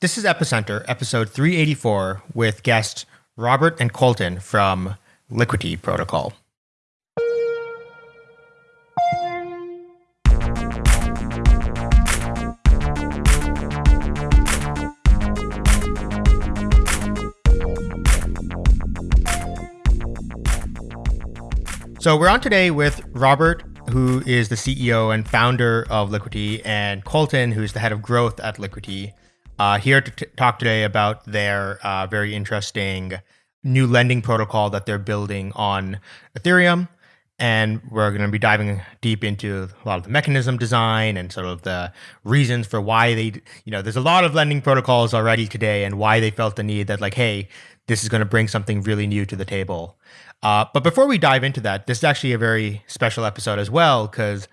This is Epicenter, episode 384, with guests Robert and Colton from Liquity Protocol. So we're on today with Robert, who is the CEO and founder of Liquity, and Colton, who's the head of growth at Liquity. Uh, here to talk today about their uh, very interesting new lending protocol that they're building on Ethereum. And we're going to be diving deep into a lot of the mechanism design and sort of the reasons for why they, you know, there's a lot of lending protocols already today and why they felt the need that, like, hey, this is going to bring something really new to the table. Uh, but before we dive into that, this is actually a very special episode as well because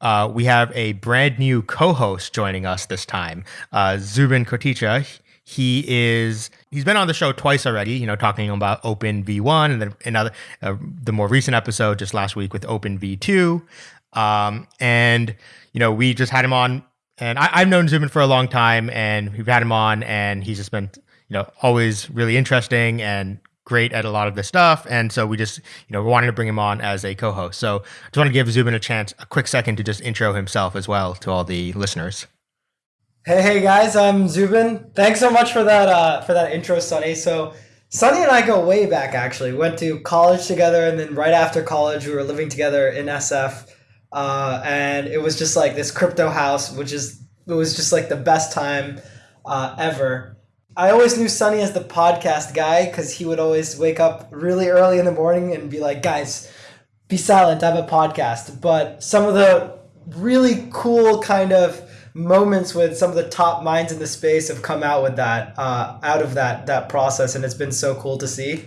uh, we have a brand new co-host joining us this time, uh, Zubin Koticha. He is he's been on the show twice already. You know, talking about Opyn V1 and then another uh, the more recent episode just last week with Opyn V2. Um, and you know, we just had him on, and I, have known Zubin for a long time, and we've had him on, and he's just been you know always really interesting and great at a lot of this stuff. And so we just, you know, wanted to bring him on as a co-host. So I just want to give Zubin a chance, a quick second to just intro himself as well to all the listeners. Hey, hey guys, I'm Zubin. Thanks so much for that uh, for that intro, Sunny. So Sunny and I go way back actually. We Went to college together and then right after college we were living together in SF. Uh, and it was just like this crypto house, which is it was just like the best time uh, ever. I always knew Sunny as the podcast guy because he would always wake up really early in the morning and be like, guys, be silent, I have a podcast. But some of the really cool kind of moments with some of the top minds in the space have come out with that, uh, out of that that process, and it's been so cool to see.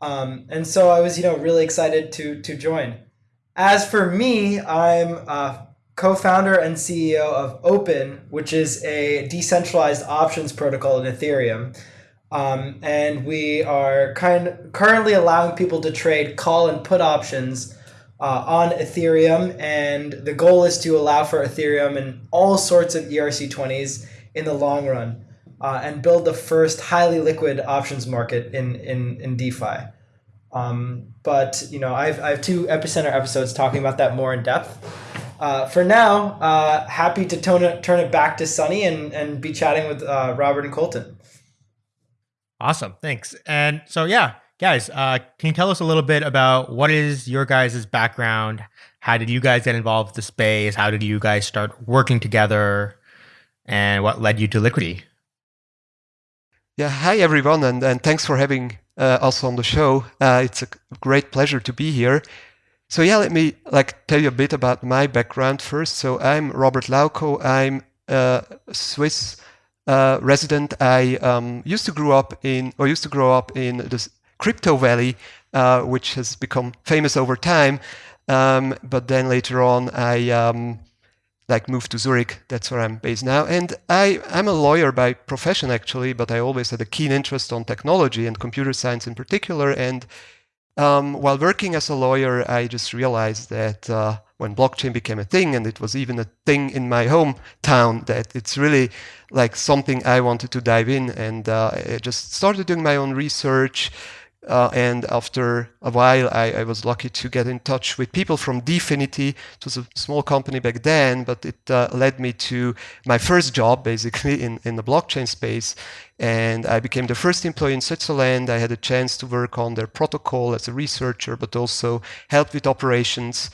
Um, and so I was, you know, really excited to to join. As for me, I'm uh, co-founder and CEO of Opyn, which is a decentralized options protocol in Ethereum. Um, and we are kind currently allowing people to trade call and put options uh, on Ethereum. And the goal is to allow for Ethereum and all sorts of ERC20s in the long run uh, and build the first highly liquid options market in, in, in DeFi. Um, but you know, I've, I have two epicenter episodes talking about that more in depth. Uh, for now, uh, happy to tone it, turn it back to Sunny and, and be chatting with uh, Robert and Colton. Awesome. Thanks. And so, yeah, guys, uh, can you tell us a little bit about what is your guys' background? How did you guys get involved with the space? How did you guys start working together? And what led you to Liquity? Yeah, hi everyone, and, and thanks for having uh, us on the show. Uh, it's a great pleasure to be here. So yeah, let me like tell you a bit about my background first. So I'm Robert Lauko. I'm a Swiss uh, resident. I um, used to grow up in, or used to grow up in the crypto valley, uh, which has become famous over time. Um, but then later on, I um, like moved to Zurich. That's where I'm based now. And I, I'm a lawyer by profession actually, but I always had a keen interest on technology and computer science in particular. And um, while working as a lawyer, I just realized that uh, when blockchain became a thing, and it was even a thing in my hometown, that it's really like something I wanted to dive in. And uh, I just started doing my own research, uh, and after a while, I, I, was lucky to get in touch with people from Dfinity. It was a small company back then, but it uh, led me to my first job, basically, in, in the blockchain space. And I became the first employee in Switzerland. I had a chance to work on their protocol as a researcher, but also help with operations.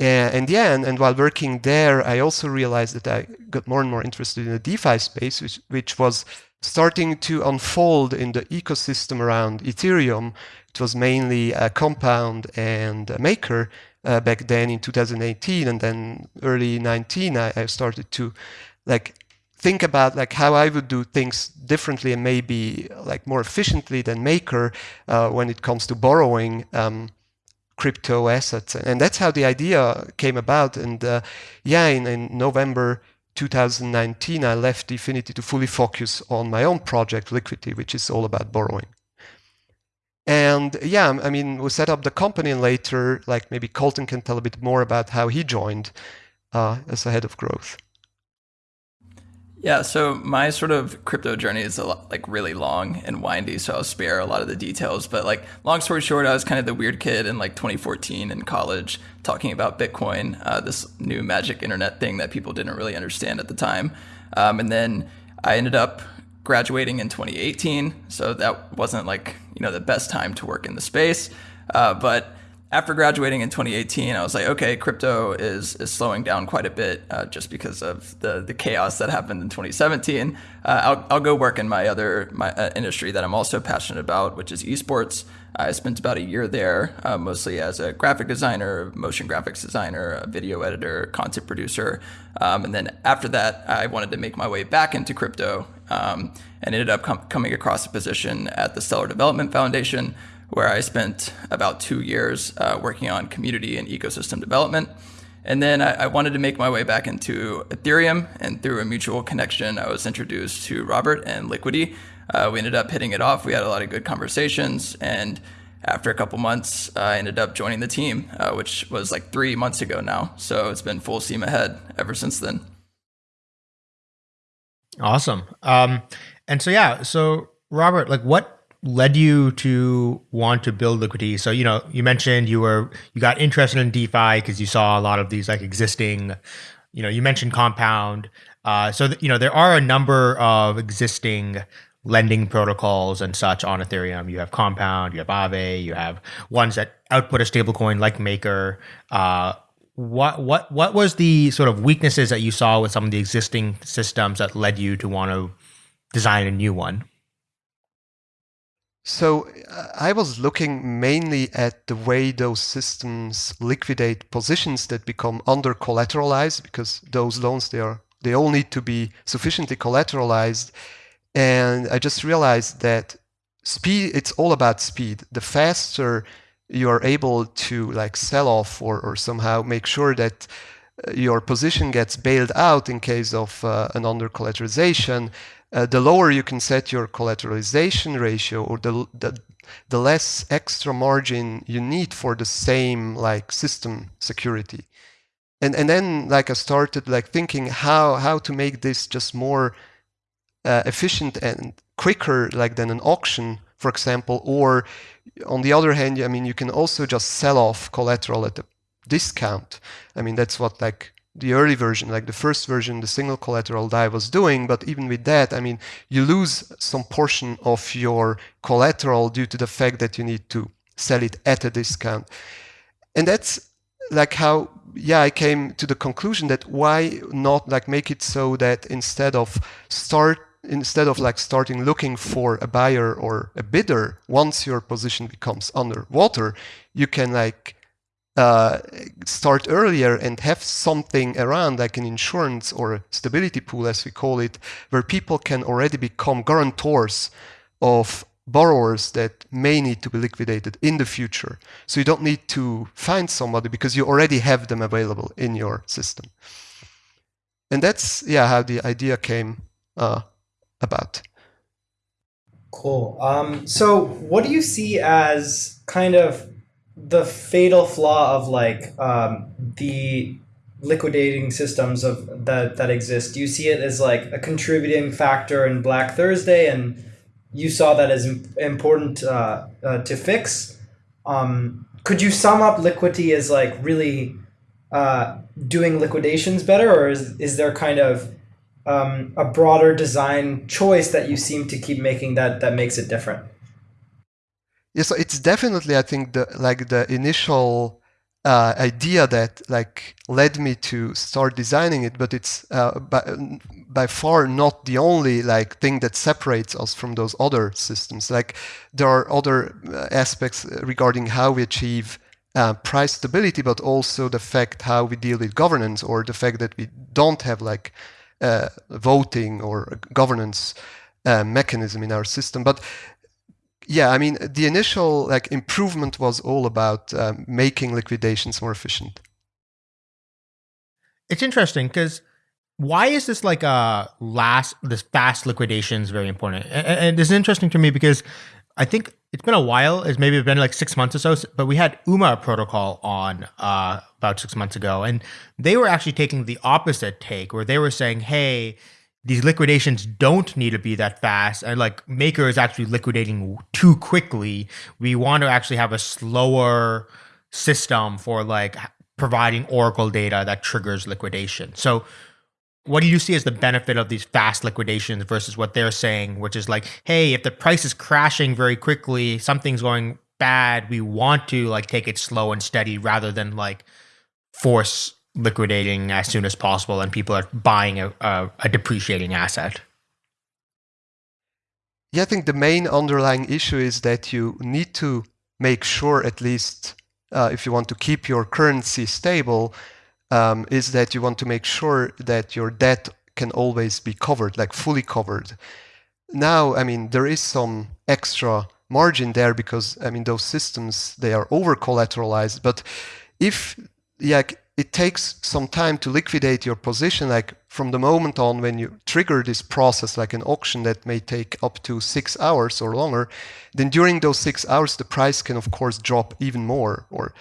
And yeah, and, and, while working there, I also realized that I got more and more interested in the DeFi space, which, which was starting to unfold in the ecosystem around Ethereum. It was mainly a Compound and a Maker uh, back then in 2018, and then early 19, I, I, started to like think about like how I would do things differently and maybe like more efficiently than Maker uh, when it comes to borrowing. Um, crypto assets and that's how the idea came about and uh, yeah in, in november 2019, I left Dfinity to fully focus on my own project, Liquity, which is all about borrowing. And yeah, I mean, we set up the company and later, like maybe Colton can tell a bit more about how he joined uh, as a head of growth. Yeah, so my sort of crypto journey is a lot, like really long and windy, so I'll spare a lot of the details. But like, long story short, I was kind of the weird kid in like 2014 in college, talking about Bitcoin, uh, this new magic internet thing that people didn't really understand at the time. Um, and then I ended up graduating in 2018, so that wasn't like you know the best time to work in the space. Uh, but after graduating in 2018, I was like, okay, crypto is is slowing down quite a bit uh, just because of the the chaos that happened in 2017. Uh, I'll, I'll go work in my other my uh, industry that I'm also passionate about, which is esports. I spent about a year there, uh, mostly as a graphic designer, motion graphics designer, a video editor, content producer. Um, and then after that, I wanted to make my way back into crypto um, and ended up com- coming across a position at the Stellar Development Foundation where I spent about two years uh, working on community and ecosystem development. And then I, I, wanted to make my way back into Ethereum, and through a mutual connection, I was introduced to Robert and Liquity. Uh, we ended up hitting it off. We had a lot of good conversations, and after a couple months, I ended up joining the team, uh, which was like three months ago now. So it's been full steam ahead ever since then. Awesome. Um, and so yeah, so Robert, like what led you to want to build Liquity So, you know, you mentioned you were you got interested in DeFi because you saw a lot of these like existing, you know, you mentioned Compound. Uh, so, th- you know, there are a number of existing lending protocols and such on Ethereum. You have Compound, you have Aave, you have ones that output a stablecoin like Maker. Uh, what what what was the sort of weaknesses that you saw with some of the existing systems that led you to want to design a new one? So I was looking mainly at the way those systems liquidate positions that become under collateralized because those loans they are they all need to be sufficiently collateralized. And I just realized that speed it's all about speed. The faster you are able to like sell off or, or somehow make sure that uh, your position gets bailed out in case of uh, an under collateralization uh, the lower you can set your collateralization ratio or the, the, the less extra margin you need for the same like system security. And, and then like I started like thinking how, how to make this just more uh, efficient and quicker like than an auction, for example, or on the other hand, I mean, you can also just sell off collateral at a discount. I mean, that's what like the early version, like the first version, the single collateral Dai was doing. But even with that, I mean, you lose some portion of your collateral due to the fact that you need to sell it at a discount. And that's like how, yeah, I came to the conclusion that why not like make it so that instead of start instead of like starting looking for a buyer or a bidder once your position becomes underwater you can like uh, start earlier and have something around like an insurance or stability pool, as we call it, where people can already become guarantors of borrowers that may need to be liquidated in the future. So you don't need to find somebody because you already have them available in your system. And that's yeah how the idea came uh, about. Cool. Um, so what do you see as kind of the fatal flaw of like um, the liquidating systems of that that exist. Do you see it as like a contributing factor in Black Thursday, and you saw that as important uh, uh, to fix? Um, could you sum up Liquity as like really uh, doing liquidations better, or is is there kind of um, a broader design choice that you seem to keep making that that makes it different? Yeah so it's definitely i think the like the initial uh, idea that like led me to start designing it but it's uh, by, by far not the only like thing that separates us from those other systems. Like there are other uh, aspects regarding how we achieve uh, price stability but also the fact how we deal with governance or the fact that we don't have like uh, voting or governance uh, mechanism in our system. But yeah, I mean, the initial like improvement was all about um, making liquidations more efficient. It's interesting because why is this like a last this fast liquidations very important? And, and this is interesting to me because I think it's been a while. It's maybe been like six months or so, but we had UMA protocol on uh, about six months ago, and they were actually taking the opposite take, where they were saying, "Hey, these liquidations don't need to be that fast and like maker is actually liquidating too quickly. We want to actually have a slower system for like providing oracle data that triggers liquidation. So what do you see as the benefit of these fast liquidations versus what they're saying which is like hey if the price is crashing very quickly something's going bad we want to like take it slow and steady rather than like force liquidating as soon as possible and people are buying a, a, a, depreciating asset. Yeah i think the main underlying issue is that you need to make sure at least uh, if you want to keep your currency stable um, is that you want to make sure that your debt can always be covered like fully covered. Now i mean there is some extra margin there because i mean those systems they are over collateralized but if yeah it takes some time to liquidate your position like from the moment on when you trigger this process like an auction that may take up to six hours or longer then during those six hours the price can of course drop even more or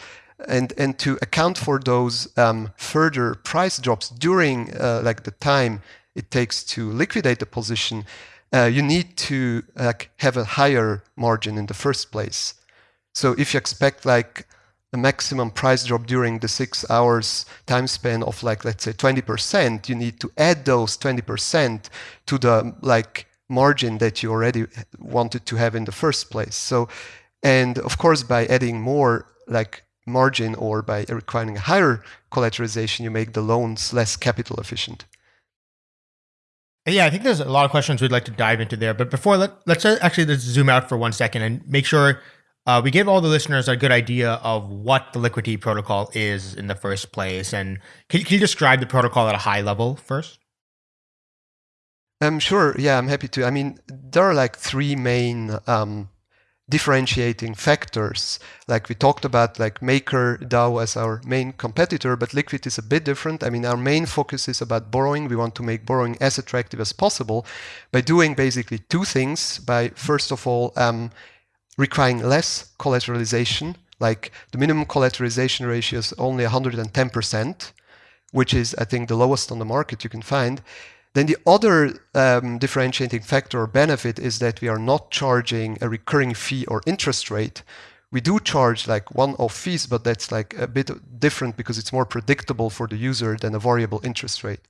and and to account for those um, further price drops during uh, like the time it takes to liquidate the position uh, you need to like have a higher margin in the first place. So if you expect like a maximum price drop during the six hours time span of like let's say 20% you need to add those 20% to the like margin that you already wanted to have in the first place so and of course by adding more like margin or by requiring a higher collateralization you make the loans less capital efficient yeah, I think there's a lot of questions we'd like to dive into there. But before, let, let's actually let's zoom out for one second and make sure uh, we gave all the listeners a good idea of what the Liquity protocol is in the first place. And can, can you describe the protocol at a high level first? Um, sure. Yeah, I'm happy to. I mean, there are like three main um, differentiating factors. Like we talked about, like Maker DAO as our main competitor, but Liquity is a bit different. I mean, our main focus is about borrowing. We want to make borrowing as attractive as possible by doing basically two things. By first of all, um, requiring less collateralization, like the minimum collateralization ratio is only 110%, which is, I think, the lowest on the market you can find. Then the other um, differentiating factor or benefit is that we are not charging a recurring fee or interest rate. We do charge like one-off fees, but that's like a bit different because it's more predictable for the user than a variable interest rate.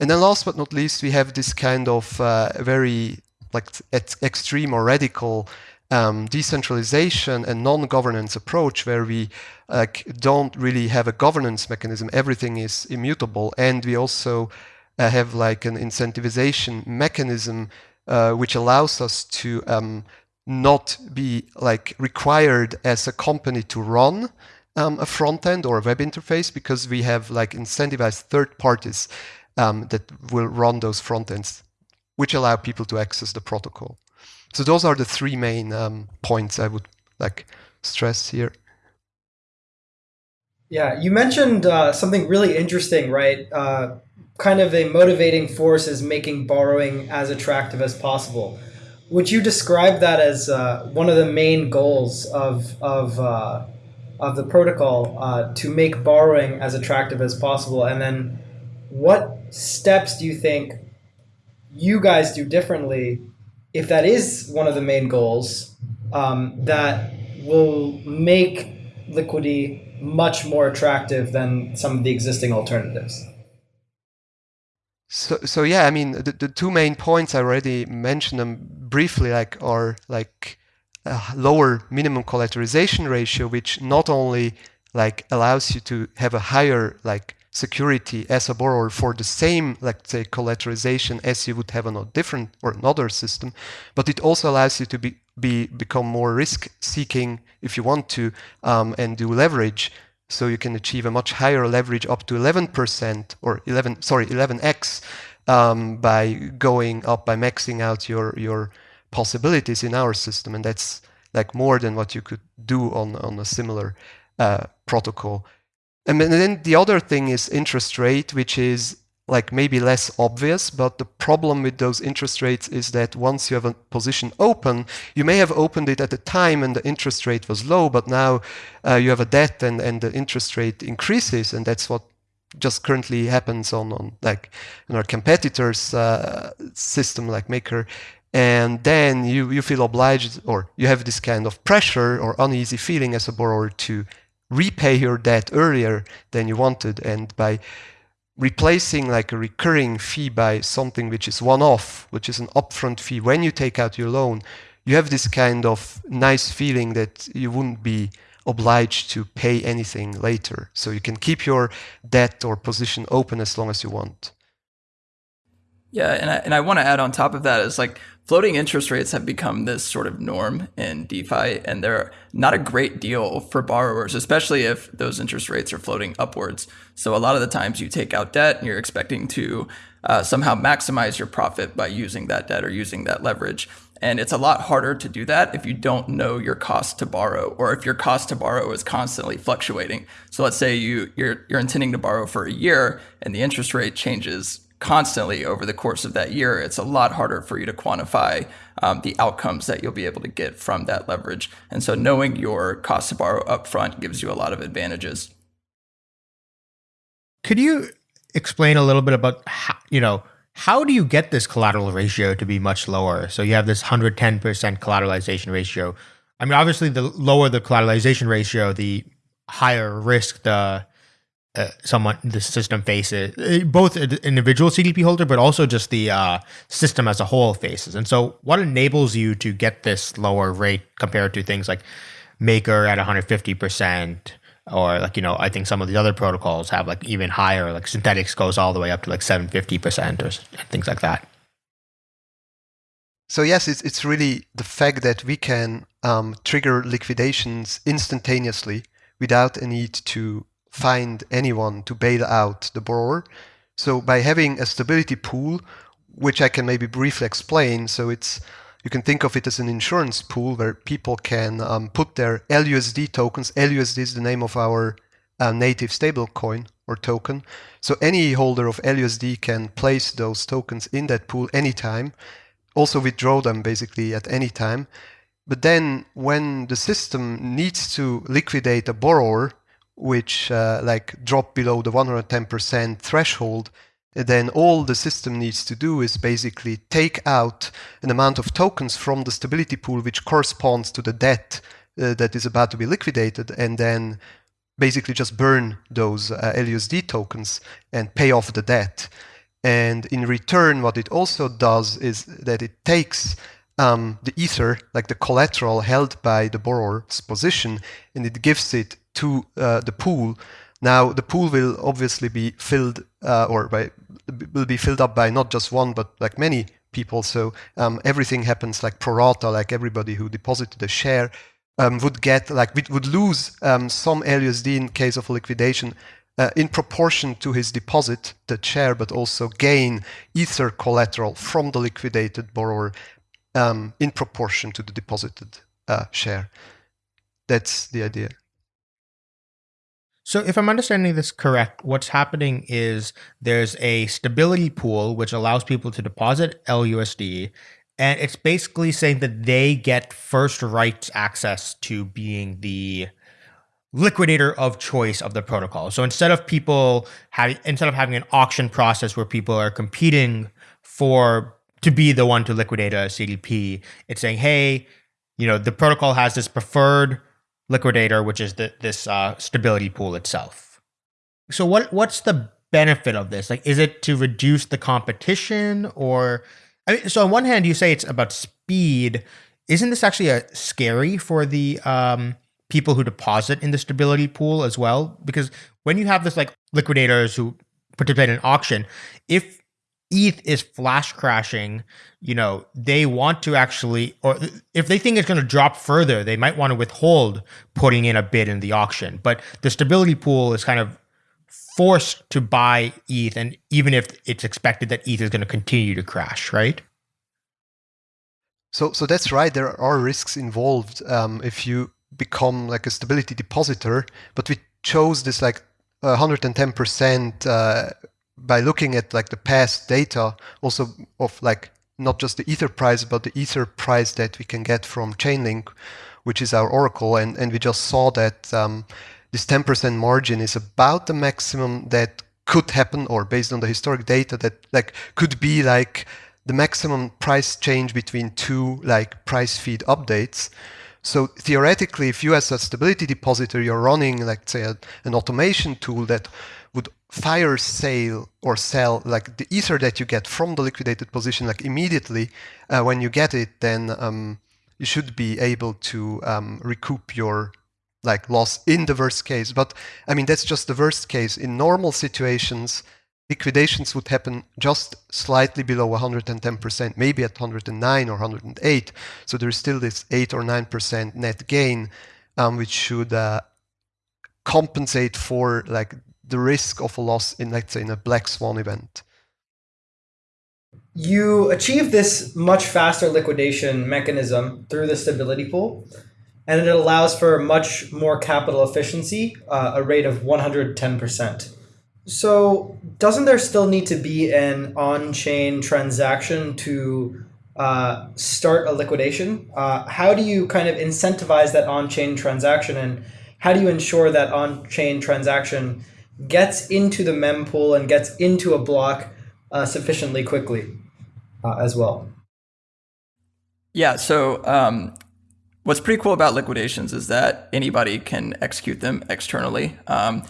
And then last but not least, we have this kind of uh, very like extreme or radical um, decentralization and non-governance approach where we don't really have a governance mechanism. Everything is immutable. And we also uh, have like an incentivization mechanism uh, which allows us to um, not be like required as a company to run um, a front end or a web interface because we have like incentivized third parties um, that will run those front ends, which allow people to access the protocol. So those are the three main um, points I would like stress here. Yeah, you mentioned uh, something really interesting, right? Uh, kind of a motivating force is making borrowing as attractive as possible. Would you describe that as uh, one of the main goals of of uh, of the protocol uh, to make borrowing as attractive as possible? And then, what steps do you think you guys do differently if that is one of the main goals, um, that will make Liquity much more attractive than some of the existing alternatives. So, so yeah, I mean, the, the two main points I already mentioned them briefly, like are like a lower minimum collateralization ratio, which not only like allows you to have a higher like security as a borrower for the same, let's say, collateralization as you would have on a different or another system, but it also allows you to be, be become more risk-seeking if you want to um, and do leverage. So you can achieve a much higher leverage up to 11% or 11, sorry, 11x um, by going up by maxing out your your possibilities in our system, and that's like more than what you could do on on a similar uh, protocol. And then the other thing is interest rate, which is like maybe less obvious, but the problem with those interest rates is that once you have a position open, you may have opened it at a time and the interest rate was low, but now uh, you have a debt and, and the interest rate increases, and that's what just currently happens on, on like in our competitors uh, system like maker. And then you, you feel obliged or you have this kind of pressure or uneasy feeling as a borrower to repay your debt earlier than you wanted and by replacing like a recurring fee by something which is one-off which is an upfront fee when you take out your loan you have this kind of nice feeling that you wouldn't be obliged to pay anything later. So you can keep your debt or position open as long as you want yeah, and I, and I want to add on top of that is like floating interest rates have become this sort of norm in DeFi, and they're not a great deal for borrowers, especially if those interest rates are floating upwards. So a lot of the times you take out debt and you're expecting to uh, somehow maximize your profit by using that debt or using that leverage. And it's a lot harder to do that if you don't know your cost to borrow or if your cost to borrow is constantly fluctuating. So let's say you, you're, you're intending to borrow for a year and the interest rate changes constantly over the course of that year, it's a lot harder for you to quantify um, the outcomes that you'll be able to get from that leverage. And so knowing your cost to borrow upfront gives you a lot of advantages. Could you explain a little bit about how, you know, how do you get this collateral ratio to be much lower? So you have this 110% collateralization ratio. I mean, obviously, the lower the collateralization ratio, the higher risk the uh, someone the system faces, uh, both individual CDP holder, but also just the uh, system as a whole faces. And so, what enables you to get this lower rate compared to things like Maker at 150 percent, or like you know, I think some of the other protocols have like even higher, like Synthetix goes all the way up to like 750 percent or things like that. So yes, it's it's really the fact that we can um, trigger liquidations instantaneously without a need to find anyone to bail out the borrower. So by having a stability pool, which I can maybe briefly explain, so it's you can think of it as an insurance pool where people can um, put their LUSD tokens. LUSD is the name of our uh, native stablecoin or token. So any holder of LUSD can place those tokens in that pool anytime, also withdraw them basically at any time. But then when the system needs to liquidate a borrower, which uh, like drop below the 110% threshold, then all the system needs to do is basically take out an amount of tokens from the stability pool which corresponds to the debt uh, that is about to be liquidated and then basically just burn those uh, LUSD tokens and pay off the debt. And in return, what it also does is that it takes um, the ether, like the collateral held by the borrower's position, and it gives it to uh, the pool. Now the pool will obviously be filled uh, or by will be filled up by not just one but like many people. So um, everything happens like pro rata, like everybody who deposited a share um, would get like would lose um, some LUSD in case of liquidation. Uh, in proportion to his deposit, the share, but also gain ether collateral from the liquidated borrower um, in proportion to the deposited uh, share. That's the idea. So, if I'm understanding this correct, what's happening is there's a stability pool which allows people to deposit LUSD, and it's basically saying that they get first rights access to being the liquidator of choice of the protocol. So instead of people having instead of having an auction process where people are competing for to be the one to liquidate a CDP, it's saying, hey, you know, the protocol has this preferred liquidator, which is the, this uh, stability pool itself. So what what's the benefit of this? Like, is it to reduce the competition, or I mean, so on one hand you say it's about speed. Isn't this actually a scary for the um, people who deposit in the stability pool as well? Because when you have this like liquidators who participate in auction, if ETH is flash crashing, you know, they want to actually, or if they think it's going to drop further, they might want to withhold putting in a bid in the auction. But the stability pool is kind of forced to buy ETH, and even if it's expected that ETH is going to continue to crash, right? So, so that's right. There are risks involved um, if you become like a stability depositor. But we chose this like 110% uh, by looking at like the past data also of like not just the ether price but the ether price that we can get from chainlink which is our oracle and and we just saw that um, this 10% margin is about the maximum that could happen or based on the historic data that like could be like the maximum price change between two like price feed updates. So theoretically, if you as a stability depositor, you're running like say a, an automation tool that fire sale or sell like the ether that you get from the liquidated position like immediately uh, when you get it, then um, you should be able to um, recoup your like loss in the worst case. But I mean that's just the worst case. In normal situations, liquidations would happen just slightly below 110%, maybe at 109 or 108. So there's still this 8 or 9% net gain, um, which should uh, compensate for like the risk of a loss in, let's say, in a black swan event. You achieve this much faster liquidation mechanism through the stability pool, and it allows for much more capital efficiency, uh, a rate of 110%. So, doesn't there still need to be an on chain transaction to uh, start a liquidation? Uh, how do you kind of incentivize that on chain transaction, and how do you ensure that on chain transaction gets into the mempool and gets into a block uh, sufficiently quickly uh, as well. Yeah. So um, what's pretty cool about liquidations is that anybody can execute them externally. Um,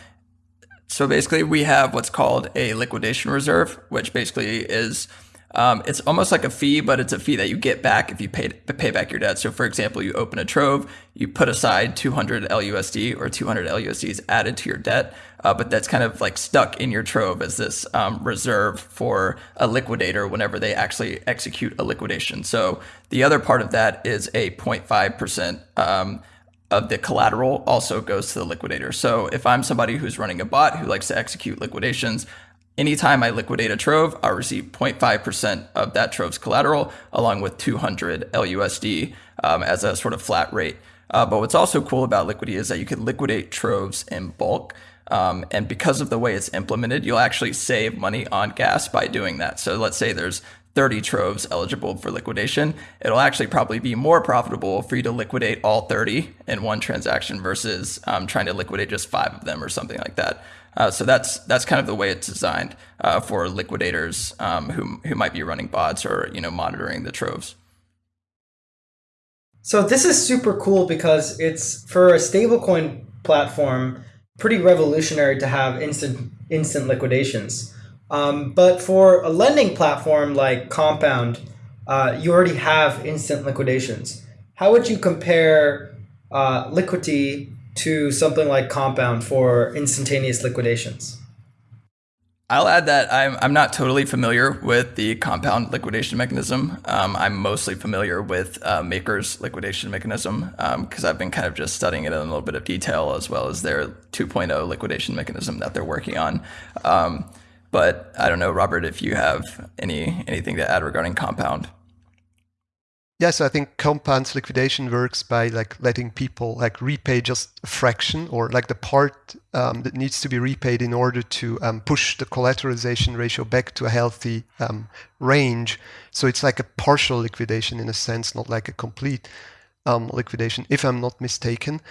so basically, we have what's called a liquidation reserve, which basically is um, it's almost like a fee, but it's a fee that you get back if you pay pay back your debt. So, for example, you open a Trove, you put aside 200 LUSD or 200 LUSD added to your debt, uh, but that's kind of like stuck in your Trove as this um, reserve for a liquidator whenever they actually execute a liquidation. So, the other part of that is a 0.5 percent. Um, of the collateral also goes to the liquidator. So if I'm somebody who's running a bot who likes to execute liquidations, Anytime I liquidate a Trove, I'll receive 0.5% of that Trove's collateral along with 200 LUSD um, as a sort of flat rate. Uh, but what's also cool about Liquity is that you can liquidate Troves in bulk. Um, and because of the way it's implemented, you'll actually save money on gas by doing that. So let's say there's 30 troves eligible for liquidation, it'll actually probably be more profitable for you to liquidate all 30 in one transaction versus um, trying to liquidate just five of them or something like that. Uh, so that's that's kind of the way it's designed uh, for liquidators um, who who might be running bots or you know monitoring the troves. So this is super cool because it's for a stablecoin platform pretty revolutionary to have instant instant liquidations. Um, but for a lending platform like Compound, uh, you already have instant liquidations. How would you compare uh, Liquity to something like Compound for instantaneous liquidations? I'll add that I'm, I'm not totally familiar with the compound liquidation mechanism. Um, I'm mostly familiar with uh, Maker's liquidation mechanism because um, I've been kind of just studying it in a little bit of detail as well as their 2.0 liquidation mechanism that they're working on. Um, but I don't know, Robert, if you have any anything to add regarding compound. Yes, I think compounds liquidation works by like letting people like repay just a fraction or like the part um, that needs to be repaid in order to um, push the collateralization ratio back to a healthy um, range. So it's like a partial liquidation in a sense, not like a complete um, liquidation, if I'm not mistaken.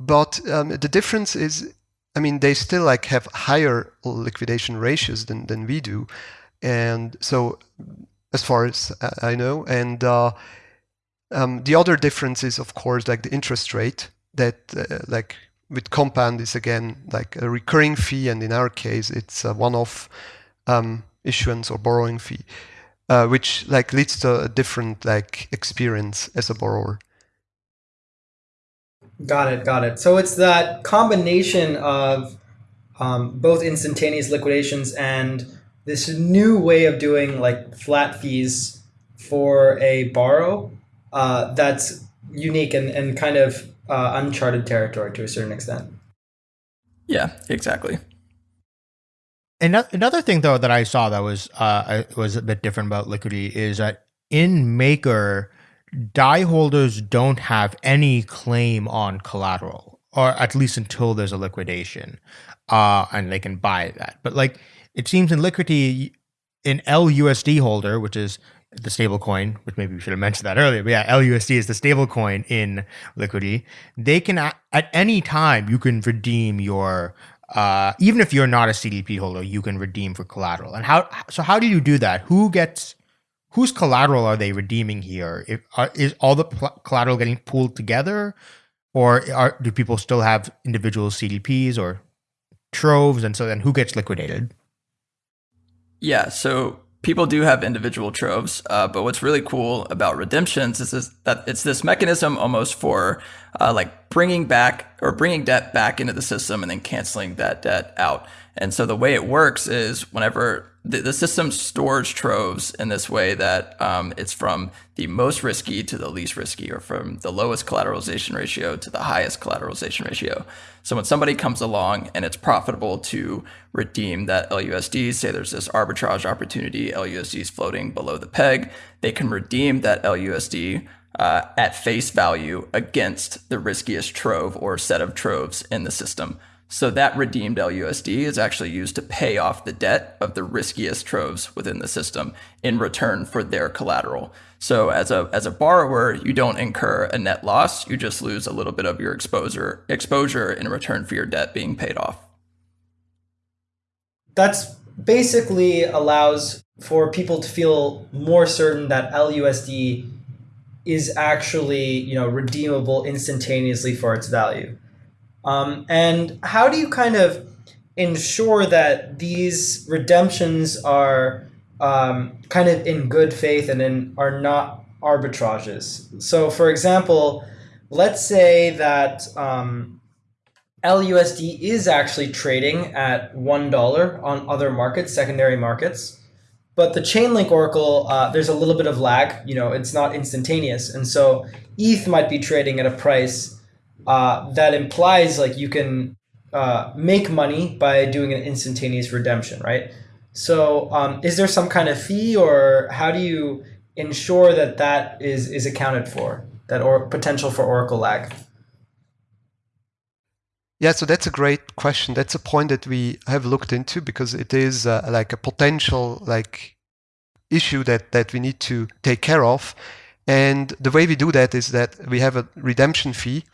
But um, the difference is, I mean, they still like have higher liquidation ratios than, than we do. And so as far as I know. And uh, um, the other difference is, of course, like the interest rate that, uh, like with compound, is again like a recurring fee, and in our case, it's a one-off um, issuance or borrowing fee, uh, which like leads to a different like experience as a borrower. Got it, got it. So it's that combination of um, both instantaneous liquidations and this new way of doing like flat fees for a borrow uh, that's unique and, and kind of uh, uncharted territory to a certain extent. Yeah, exactly. Another thing though that I saw that was uh, was a bit different about Liquity is that in Maker, Dai holders don't have any claim on collateral, or at least until there's a liquidation, uh, and they can buy that. But like it seems in Liquity, an LUSD holder, which is the stable coin, which maybe we should have mentioned that earlier, but yeah, LUSD is the stable coin in Liquity. They can, at any time, you can redeem your uh, even if you're not a CDP holder, you can redeem for collateral. And how? So how do you do that? Who gets? Whose collateral are they redeeming here? If, are, is all the collateral getting pooled together, or are, do people still have individual CDPs or troves? And so then, who gets liquidated? Yeah. So people do have individual troves, uh, but what's really cool about redemptions is that it's this mechanism almost for uh, like bringing back or bringing debt back into the system and then canceling that debt out. And so the way it works is whenever the, the system stores troves in this way that um, it's from the most risky to the least risky, or from the lowest collateralization ratio to the highest collateralization ratio. So when somebody comes along and it's profitable to redeem that LUSD, say there's this arbitrage opportunity, LUSD is floating below the peg, they can redeem that LUSD uh, at face value against the riskiest trove or set of troves in the system. So that redeemed LUSD is actually used to pay off the debt of the riskiest troves within the system in return for their collateral. So as a as a borrower, you don't incur a net loss, you just lose a little bit of your exposure exposure in return for your debt being paid off. That's basically allows for people to feel more certain that LUSD is actually, you know, redeemable instantaneously for its value. Um, and how do you kind of ensure that these redemptions are um, kind of in good faith and in, are not arbitrages? So, for example, let's say that um, LUSD is actually trading at $1 on other markets, secondary markets. But the Chainlink Oracle, uh, there's a little bit of lag. You know, it's not instantaneous. And so ETH might be trading at a price uh, that implies like you can uh, make money by doing an instantaneous redemption, right? So, um, is there some kind of fee, or how do you ensure that that is is accounted for, that or potential for Oracle lag? Yeah, so that's a great question. That's a point that we have looked into because it is uh, like a potential like issue that that we need to take care of. And the way we do that is that we have a redemption fee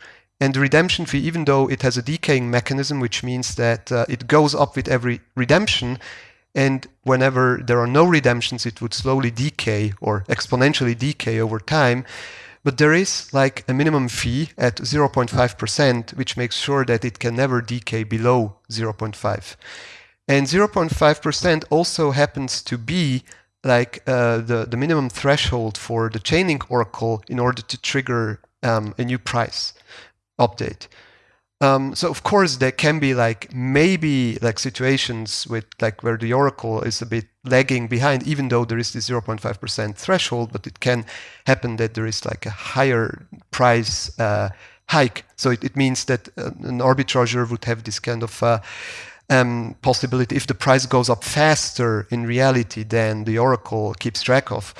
and the redemption fee, even though it has a decaying mechanism, which means that uh, it goes up with every redemption, and whenever there are no redemptions, it would slowly decay or exponentially decay over time. But there is like a minimum fee at 0.5%, which makes sure that it can never decay below 0.5. And 0.5% also happens to be like uh, the, the minimum threshold for the Chainlink oracle in order to trigger um, a new price update. Um, so of course there can be like maybe like situations with like where the oracle is a bit lagging behind, even though there is this 0.5% threshold, but it can happen that there is like a higher price uh, hike. So it, it means that uh, an arbitrager would have this kind of uh, um, possibility if the price goes up faster in reality than the oracle keeps track of.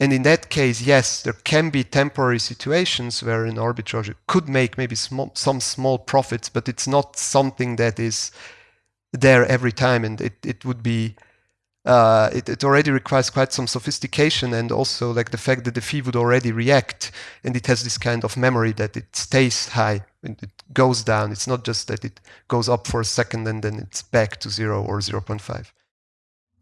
And in that case, yes, there can be temporary situations where an arbitrage could make maybe some small profits, but it's not something that is there every time. And it, it would be, uh, it, it already requires quite some sophistication and also like the fact that the fee would already react and it has this kind of memory that it stays high and it goes down. It's not just that it goes up for a second and then it's back to zero or 0.5.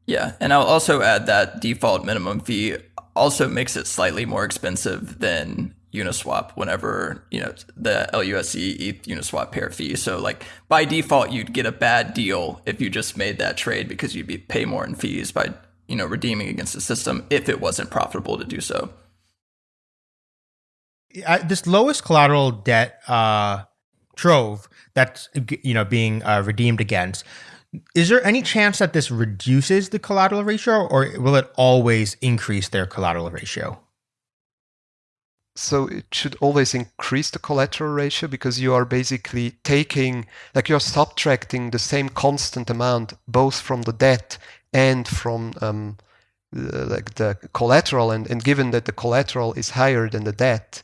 Yeah, and I'll also add that default minimum fee also makes it slightly more expensive than Uniswap whenever, you know, the LUSD ETH Uniswap pair fee. So like by default, you'd get a bad deal if you just made that trade because you'd be pay more in fees by, you know, redeeming against the system if it wasn't profitable to do so. This lowest collateral debt uh, trove that's you know being uh, redeemed against is there any chance that this reduces the collateral ratio or will it always increase their collateral ratio? So it should always increase the collateral ratio because you are basically taking, like you're subtracting the same constant amount both from the debt and from um, like the collateral. And, and given that the collateral is higher than the debt,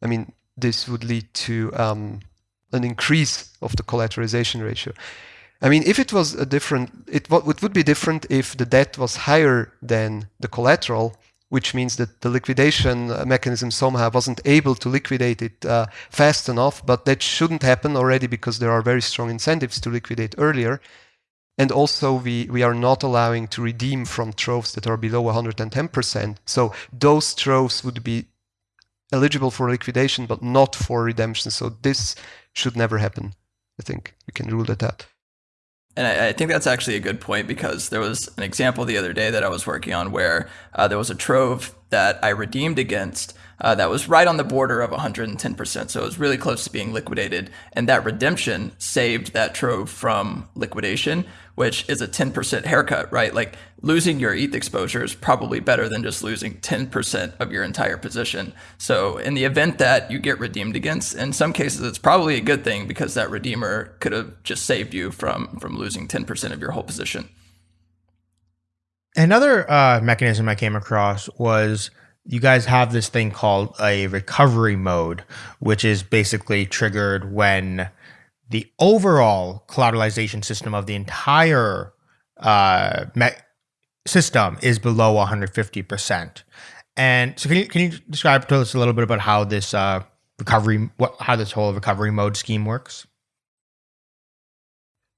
I mean, this would lead to um, an increase of the collateralization ratio. I mean, if it was a different, it, it would be different if the debt was higher than the collateral, which means that the liquidation mechanism somehow wasn't able to liquidate it uh, fast enough. But that shouldn't happen already because there are very strong incentives to liquidate earlier. And also, we, we are not allowing to redeem from troves that are below 110%. So those troves would be eligible for liquidation, but not for redemption. So this should never happen. I think we can rule that out. And I, I, think that's actually a good point because there was an example the other day that I was working on where uh, there was a trove that I redeemed against uh, that was right on the border of 110%. So it was really close to being liquidated. And that redemption saved that trove from liquidation, which is a 10% haircut, right? Like losing your ETH exposure is probably better than just losing 10% of your entire position. So in the event that you get redeemed against, in some cases, it's probably a good thing because that redeemer could have just saved you from, from losing 10% of your whole position. Another uh, mechanism I came across was you guys have this thing called a recovery mode, which is basically triggered when the overall collateralization system of the entire uh, system is below 150%. And so, can you can you describe to us a little bit about how this uh, recovery, what how this whole recovery mode scheme works?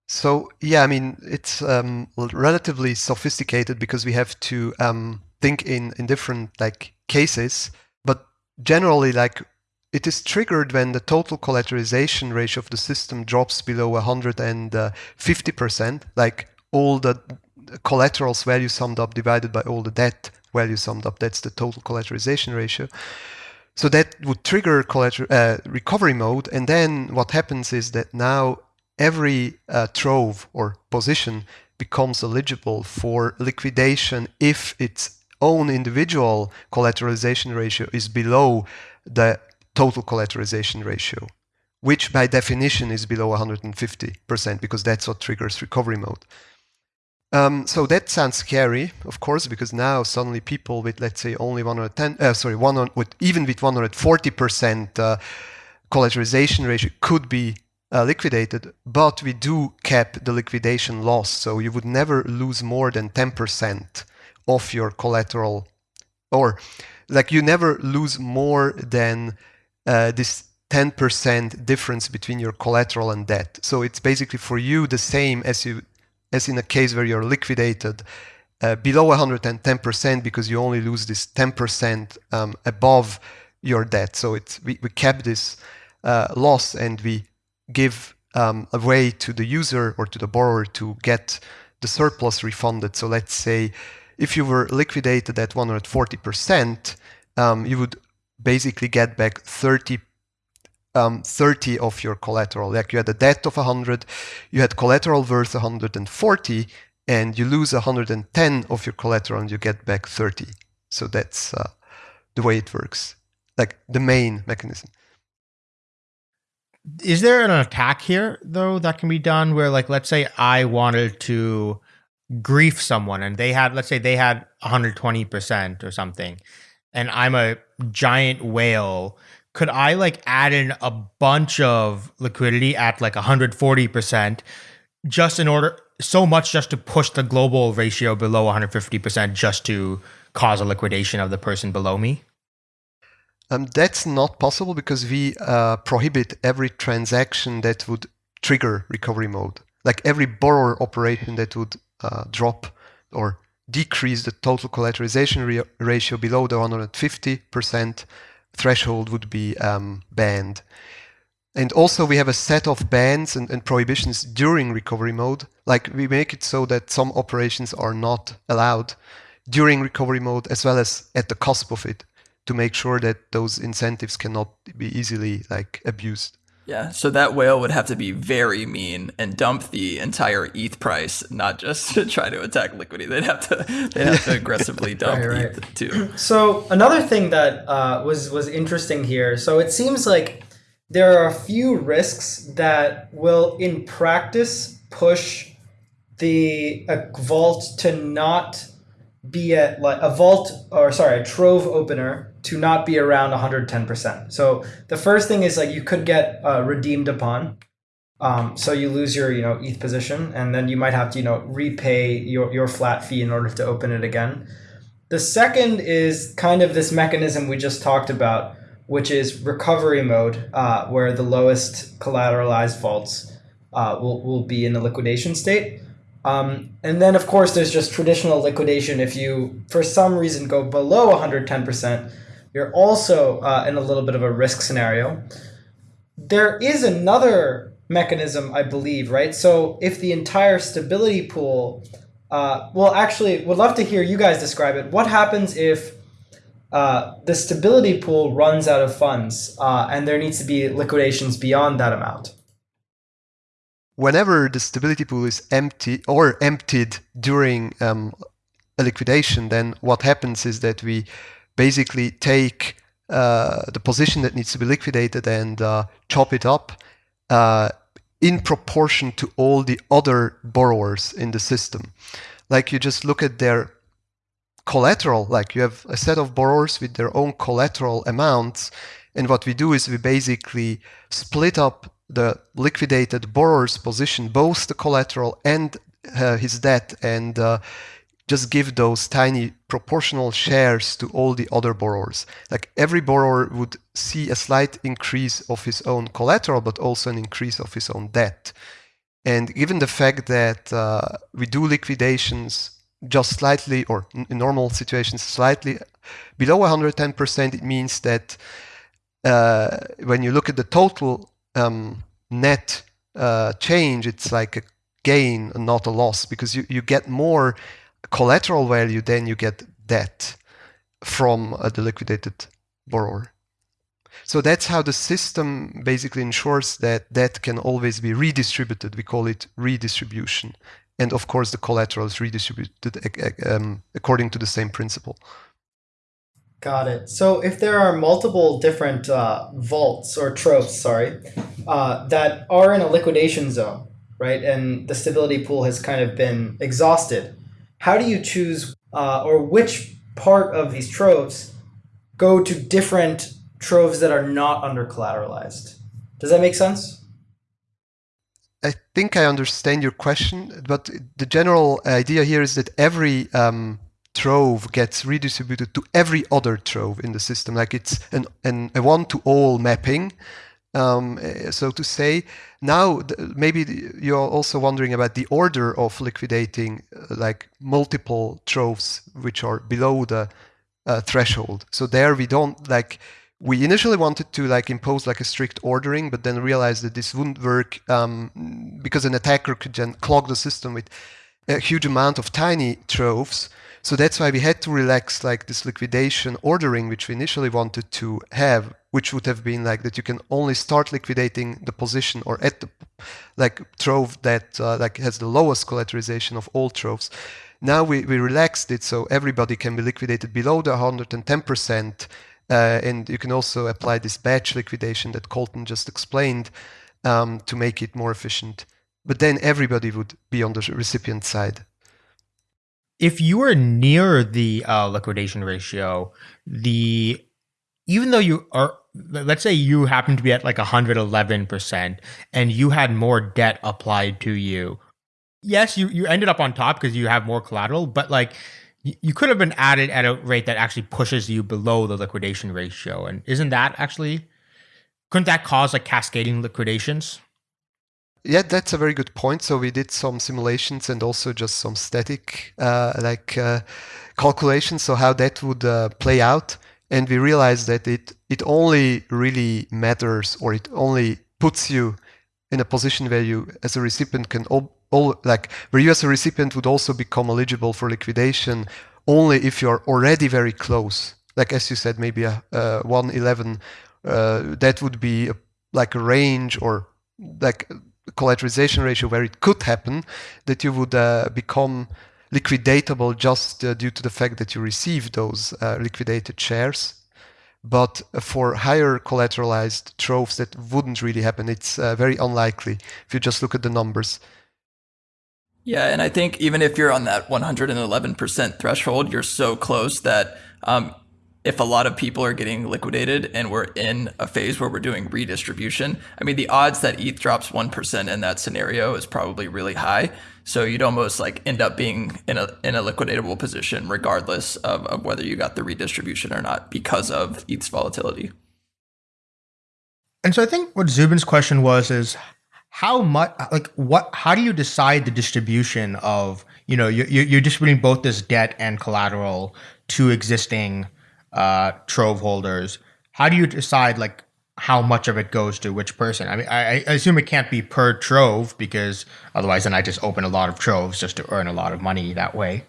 So yeah, I mean it's um, relatively sophisticated because we have to um, think in in different like cases, but generally like it is triggered when the total collateralization ratio of the system drops below 150%, like all the collaterals value summed up divided by all the debt value summed up. That's the total collateralization ratio. So that would trigger uh, recovery mode. And then what happens is that now every uh, trove or position becomes eligible for liquidation if its own individual collateralization ratio is below the total collateralization ratio, which by definition is below 150% because that's what triggers recovery mode. Um, so that sounds scary, of course, because now suddenly people with let's say only 110, uh, sorry, one with even with 140% uh, collateralization ratio could be uh, liquidated, but we do cap the liquidation loss, so you would never lose more than 10% of your collateral or like you never lose more than uh, this 10% difference between your collateral and debt. So it's basically for you the same as you as in a case where you're liquidated uh, below 110% because you only lose this 10% um, above your debt. So it's we, we cap this uh, loss and we give um, a way to the user or to the borrower to get the surplus refunded. So let's say if you were liquidated at 140%, um, you would basically get back 30 um, 30 of your collateral. Like you had a debt of 100, you had collateral worth 140, and you lose 110 of your collateral and you get back 30. So that's uh, the way it works, like the main mechanism. Is there an attack here though that can be done where, like, let's say I wanted to grief someone and they had let's say they had 120% or something and I'm a giant whale could I like add in a bunch of liquidity at like 140% just in order so much just to push the global ratio below 150% just to cause a liquidation of the person below me? Um, that's not possible because we uh, prohibit every transaction that would trigger recovery mode. Like every borrower operation that would uh, drop or decrease the total collateralization ratio below the 150% threshold would be um, banned. And also we have a set of bans and, and, prohibitions during recovery mode. Like we make it so that some operations are not allowed during recovery mode as well as at the cusp of it to make sure that those incentives cannot be easily like abused. Yeah, so that whale would have to be very mean and dump the entire ETH price, not just to try to attack liquidity. They'd have to they'd have to aggressively dump right, right. ETH too. So another thing that uh, was was interesting here. So it seems like there are a few risks that will, in practice, push the a vault to not be at like a vault or sorry a trove opener to not be around 110%. So the first thing is like you could get uh, redeemed upon. Um, so you lose your you know ETH position, and then you might have to you know repay your your flat fee in order to open it again. The second is kind of this mechanism we just talked about, which is recovery mode, uh, where the lowest collateralized vaults uh, will, will be in the liquidation state. Um, and then, of course, there's just traditional liquidation. If you, for some reason, go below 110%, you're also uh, in a little bit of a risk scenario. There is another mechanism, I believe, right? So if the entire stability pool, uh, well, actually, would love to hear you guys describe it. What happens if uh, the stability pool runs out of funds uh, and there needs to be liquidations beyond that amount? Whenever the stability pool is empty or emptied during um, a liquidation, then what happens is that we basically take uh, the position that needs to be liquidated and uh, chop it up uh, in proportion to all the other borrowers in the system. Like you just look at their collateral, like you have a set of borrowers with their own collateral amounts. And what we do is we basically split up the liquidated borrower's position, both the collateral and uh, his debt, and uh, just give those tiny proportional shares to all the other borrowers. Like every borrower would see a slight increase of his own collateral, but also an increase of his own debt. And given the fact that uh, we do liquidations just slightly, or in normal situations, slightly below 110%, it means that uh, when you look at the total um, net uh, change, it's like a gain and not a loss because you, you get more collateral value, then you get debt from uh, the liquidated borrower. So that's how the system basically ensures that debt can always be redistributed. We call it redistribution. And of course, the collateral is redistributed um, according to the same principle. Got it. So if there are multiple different uh, vaults or troves, sorry, uh, that are in a liquidation zone, right, and the stability pool has kind of been exhausted, how do you choose uh, or which part of these troves go to different troves that are not under collateralized? Does that make sense? I think I understand your question, but the general idea here is that every um, trove gets redistributed to every other trove in the system. Like it's an, an a one-to-all mapping, um, eh, so to say. Now, maybe you're also wondering about the order of liquidating uh, like multiple troves which are below the uh, threshold. So there we don't like we initially wanted to like impose like a strict ordering, but then realized that this wouldn't work um, because an attacker could then clog the system with a huge amount of tiny troves. So that's why we had to relax like this liquidation ordering, which we initially wanted to have, which would have been like that you can only start liquidating the position or at the like trove that uh, like has the lowest collateralization of all troves. Now we, we relaxed it so everybody can be liquidated below the 110%. Uh, and you can also apply this batch liquidation that Colton just explained um, to make it more efficient. But then everybody would be on the recipient side if you are near the uh, liquidation ratio, the even though you are, let's say you happen to be at like 111% and you had more debt applied to you. Yes, you, you ended up on top because you have more collateral, but like you could have been added at a rate that actually pushes you below the liquidation ratio. And isn't that actually, couldn't that cause like cascading liquidations? Yeah, that's a very good point. So we did some simulations and also just some static uh, like uh, calculations. So how that would uh, play out, and we realize that it it only really matters, or it only puts you in a position where you, as a recipient, can all, all like where you as a recipient would also become eligible for liquidation only if you are already very close. Like as you said, maybe a, a 111. Uh, that would be a, like a range or like collateralization ratio where it could happen that you would uh, become liquidatable just uh, due to the fact that you receive those uh, liquidated shares. But for higher collateralized troves, that wouldn't really happen. It's uh, very unlikely if you just look at the numbers. Yeah, and I think even if you're on that 111% threshold, you're so close that um, if a lot of people are getting liquidated and we're in a phase where we're doing redistribution, I mean, the odds that ETH drops 1% in that scenario is probably really high. So you'd almost like end up being in a, in a liquidatable position regardless of, of whether you got the redistribution or not because of ETH's volatility. And so I think what Zubin's question was is how much like what how do you decide the distribution of you know you're, you're distributing both this debt and collateral to existing uh, trove holders how do you decide like how much of it goes to which person. I mean I, I assume it can't be per trove because otherwise then i just open a lot of troves just to earn a lot of money that way.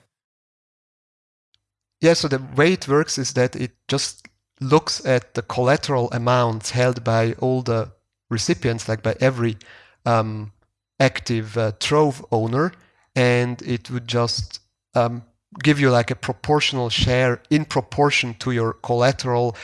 Yeah so the way it works is that it just looks at the collateral amounts held by all the recipients like by every um, active uh, Trove owner, and it would just um, give you like a proportional share in proportion to your collateral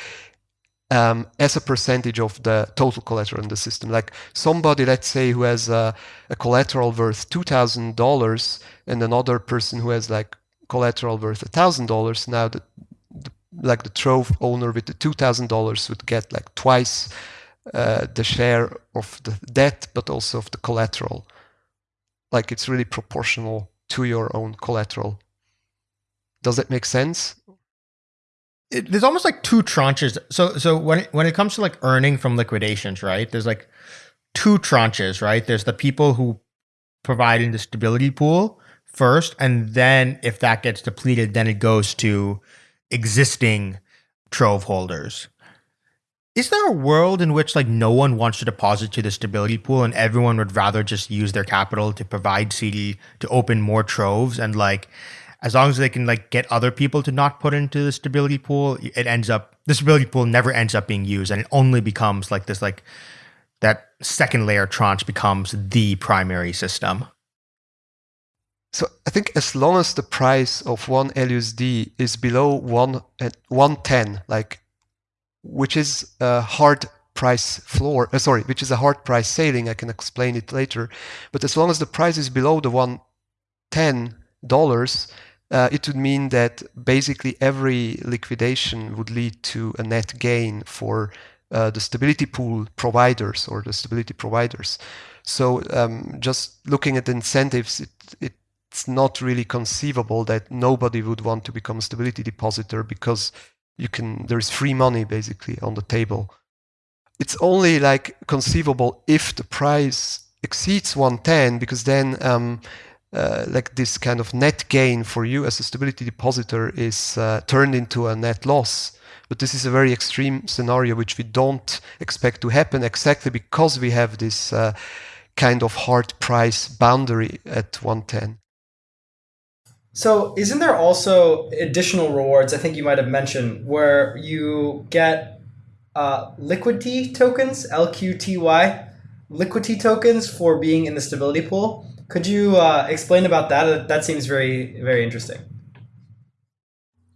um, as a percentage of the total collateral in the system. Like somebody, let's say, who has a, a collateral worth two thousand dollars, and another person who has like collateral worth a thousand dollars. Now, the, the, like the Trove owner with the two thousand dollars would get like twice uh, the share of the debt, but also of the collateral. Like it's really proportional to your own collateral. Does that make sense? It, there's almost like two tranches. So, so when it, when it comes to like earning from liquidations, right? There's like two tranches, right? There's the people who provide in the stability pool first, and then if that gets depleted, then it goes to existing trove holders is there a world in which like no one wants to deposit to the stability pool and everyone would rather just use their capital to provide CD to open more troves and like as long as they can like get other people to not put into the stability pool, it ends up the stability pool never ends up being used and it only becomes like this like that second layer tranche becomes the primary system. So I think as long as the price of one LUSD is below one at uh, 110, like which is a hard price floor, uh, sorry, which is a hard price ceiling. I can explain it later. But as long as the price is below the $110, uh, it would mean that basically every liquidation would lead to a net gain for uh, the stability pool providers or the stability providers. So um, just looking at the incentives, it, it, it's not really conceivable that nobody would want to become a stability depositor because you can there's free money basically on the table it's only like conceivable if the price exceeds 110 because then um, uh, like this kind of net gain for you as a stability depositor is uh, turned into a net loss but this is a very extreme scenario which we don't expect to happen exactly because we have this uh, kind of hard price boundary at 110 so, isn't there also additional rewards? I think you might have mentioned where you get uh, liquidity tokens, LQTY, liquidity tokens for being in the stability pool. Could you uh, explain about that? That seems very, very interesting.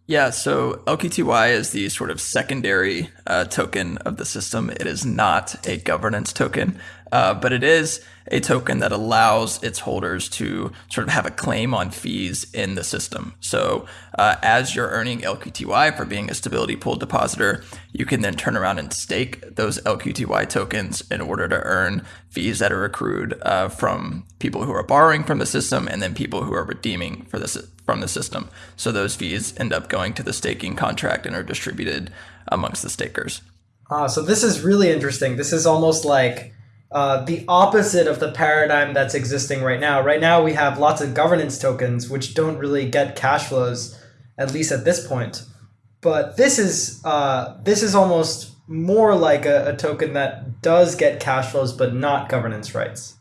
Yeah, so LQTY is the sort of secondary uh, token of the system. It is not a governance token, uh, but it is a token that allows its holders to sort of have a claim on fees in the system. So uh, as you're earning LQTY for being a stability pool depositor, you can then turn around and stake those LQTY tokens in order to earn fees that are accrued uh, from people who are borrowing from the system and then people who are redeeming for this from the system. So those fees end up going to the staking contract and are distributed amongst the stakers. Uh, so this is really interesting. This is almost like uh, the opposite of the paradigm that's existing right now. Right now, we have lots of governance tokens which don't really get cash flows, at least at this point. But this is uh, this is almost more like a, a token that does get cash flows but not governance rights.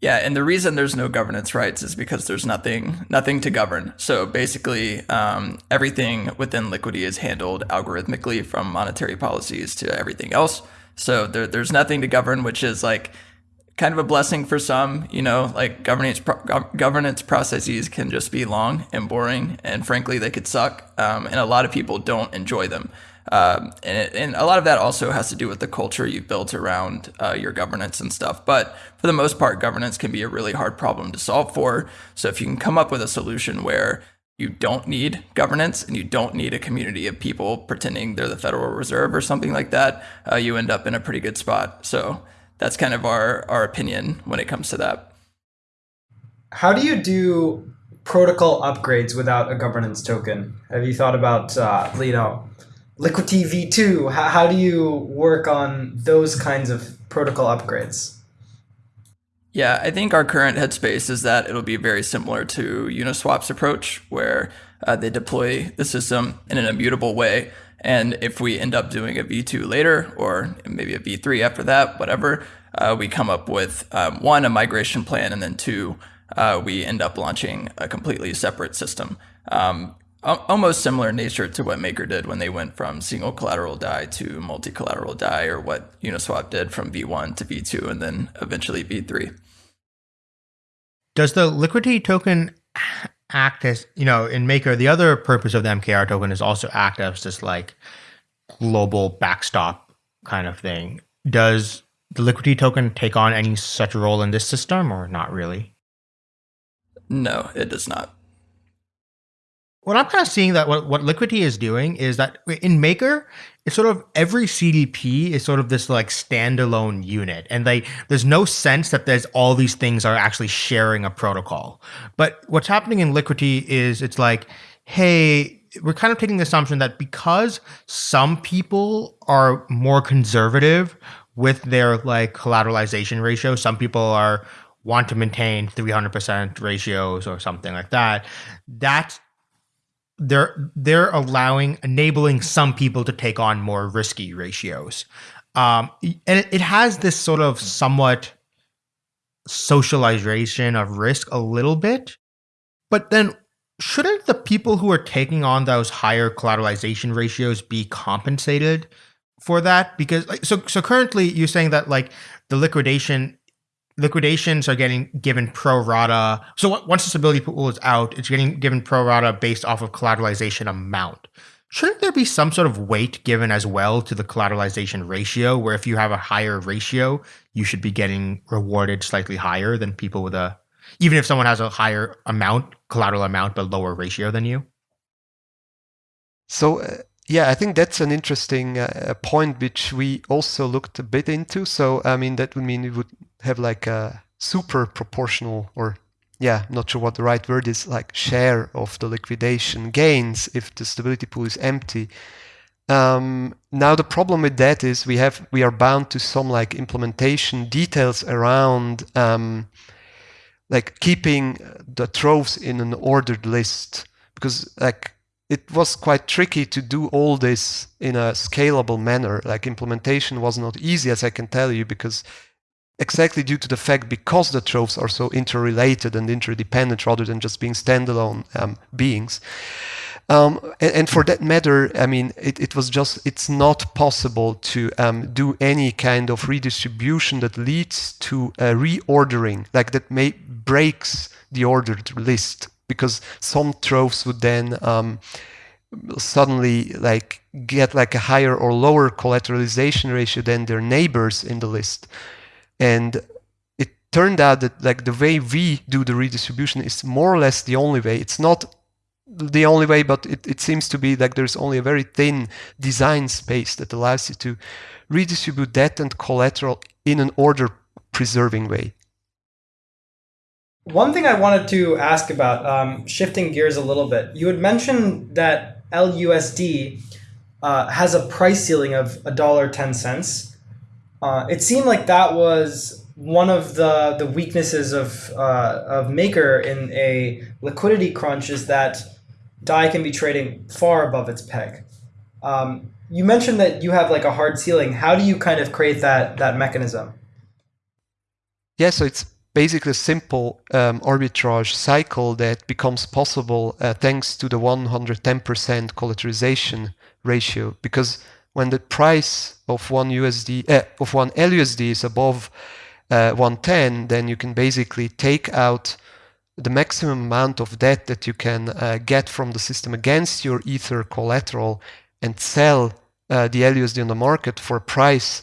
Yeah, and the reason there's no governance rights is because there's nothing nothing to govern. So basically, um, everything within Liquity is handled algorithmically from monetary policies to everything else. So there, there's nothing to govern, which is like kind of a blessing for some. You know, like governance pro- governance processes can just be long and boring, and frankly, they could suck. Um, and a lot of people don't enjoy them. Um, and, it, and a lot of that also has to do with the culture you've built around uh, your governance and stuff. But for the most part, governance can be a really hard problem to solve for. So if you can come up with a solution where you don't need governance and you don't need a community of people pretending they're the Federal Reserve or something like that, uh, you end up in a pretty good spot. So that's kind of our, our opinion when it comes to that. How do you do protocol upgrades without a governance token? Have you thought about, uh, you know, Liquity V2? How, how do you work on those kinds of protocol upgrades? Yeah, I think our current headspace is that it'll be very similar to Uniswap's approach, where uh, they deploy the system in an immutable way. And if we end up doing a V2 later, or maybe a V3 after that, whatever, uh, we come up with um, one, a migration plan, and then two, uh, we end up launching a completely separate system. Um, almost similar nature to what Maker did when they went from single collateral DAI to multi collateral DAI, or what Uniswap did from V1 to V2 and then eventually V3. Does the liquidity token act as, you know, in Maker, the other purpose of the MKR token is also act as this like global backstop kind of thing. Does the liquidity token take on any such role in this system or not really? No, it does not what I'm kind of seeing that what, what Liquity is doing is that in Maker, it's sort of every CDP is sort of this like standalone unit. And they there's no sense that there's all these things are actually sharing a protocol. But what's happening in Liquity is it's like, hey, we're kind of taking the assumption that because some people are more conservative with their like collateralization ratio, some people are want to maintain 300% ratios or something like that. That's they're they're allowing enabling some people to take on more risky ratios. Um, and it, it has this sort of somewhat socialization of risk a little bit but then shouldn't the people who are taking on those higher collateralization ratios be compensated for that? Because like so so currently you're saying that like the liquidation liquidations are getting given pro rata. So once the stability pool is out, it's getting given pro rata based off of collateralization amount. Shouldn't there be some sort of weight given as well to the collateralization ratio, where if you have a higher ratio, you should be getting rewarded slightly higher than people with a, even if someone has a higher amount, collateral amount, but lower ratio than you? So, uh, yeah, I think that's an interesting uh, point which we also looked a bit into. So, I mean, that would mean it would have like a super proportional or yeah, not sure what the right word is, like share of the liquidation gains if the stability pool is empty. Um, now the problem with that is we have we are bound to some like implementation details around um, like keeping the troves in an ordered list because like it was quite tricky to do all this in a scalable manner. Like implementation was not easy, as I can tell you, because exactly due to the fact because the troves are so interrelated and interdependent rather than just being standalone um, beings. Um, and, and, for that matter, I mean, it, it was just, it's not possible to um, do any kind of redistribution that leads to a reordering, like that may breaks the ordered list, because some troves would then um, suddenly like get like a higher or lower collateralization ratio than their neighbors in the list. And it turned out that like the way we do the redistribution is more or less the only way. It's not the only way, but it, it seems to be like there's only a very thin design space that allows you to redistribute debt and collateral in an order preserving way. One thing I wanted to ask about, um, shifting gears a little bit, you had mentioned that LUSD uh, has a price ceiling of a dollar ten cents. Uh, it seemed like that was one of the the weaknesses of uh, of Maker in a liquidity crunch is that DAI can be trading far above its peg. Um, you mentioned that you have like a hard ceiling. How do you kind of create that that mechanism? Yeah, so it's basically a simple um, arbitrage cycle that becomes possible uh, thanks to the 110% collateralization ratio. Because when the price of one USD uh, of one LUSD is above uh, 110, then you can basically take out the maximum amount of debt that you can uh, get from the system against your Ether collateral and sell uh, the LUSD on the market for a price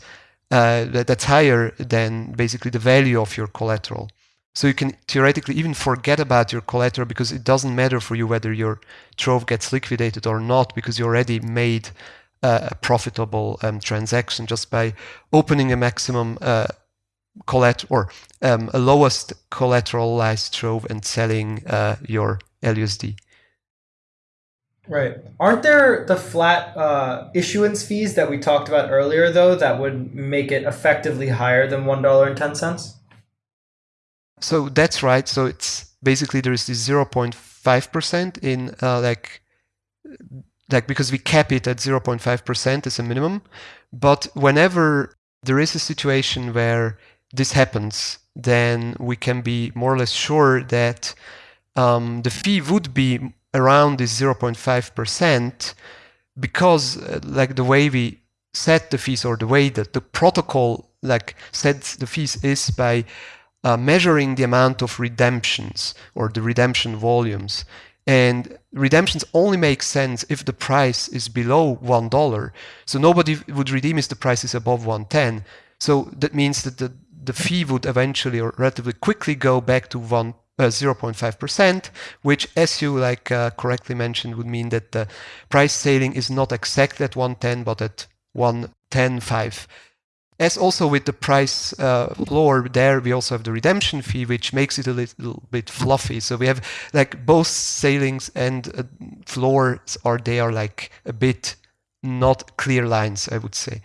uh, that, that's higher than basically the value of your collateral. So you can theoretically even forget about your collateral because it doesn't matter for you whether your trove gets liquidated or not because you already made uh, a profitable um, transaction just by opening a maximum uh, collateral or um, a lowest collateralized trove and selling uh, your LUSD. Right. Aren't there the flat uh, issuance fees that we talked about earlier, though, that would make it effectively higher than $1.10? So that's right. So it's basically there is this 0.5% in uh, like like because we cap it at 0.5% as a minimum. But whenever there is a situation where this happens, then we can be more or less sure that um, the fee would be around this 0.5% because uh, like the way we set the fees or the way that the protocol like sets the fees is by uh, measuring the amount of redemptions or the redemption volumes. And redemptions only make sense if the price is below one dollar. So nobody would redeem if the price is above 110. So that means that the, the fee would eventually or relatively quickly go back to one 0.5%, which, as you like uh, correctly mentioned, would mean that the price ceiling is not exactly at 110, but at 110.5. As also with the price uh, floor, there we also have the redemption fee, which makes it a little bit fluffy. So we have like both sailings and uh, floors are they are like a bit not clear lines, I would say.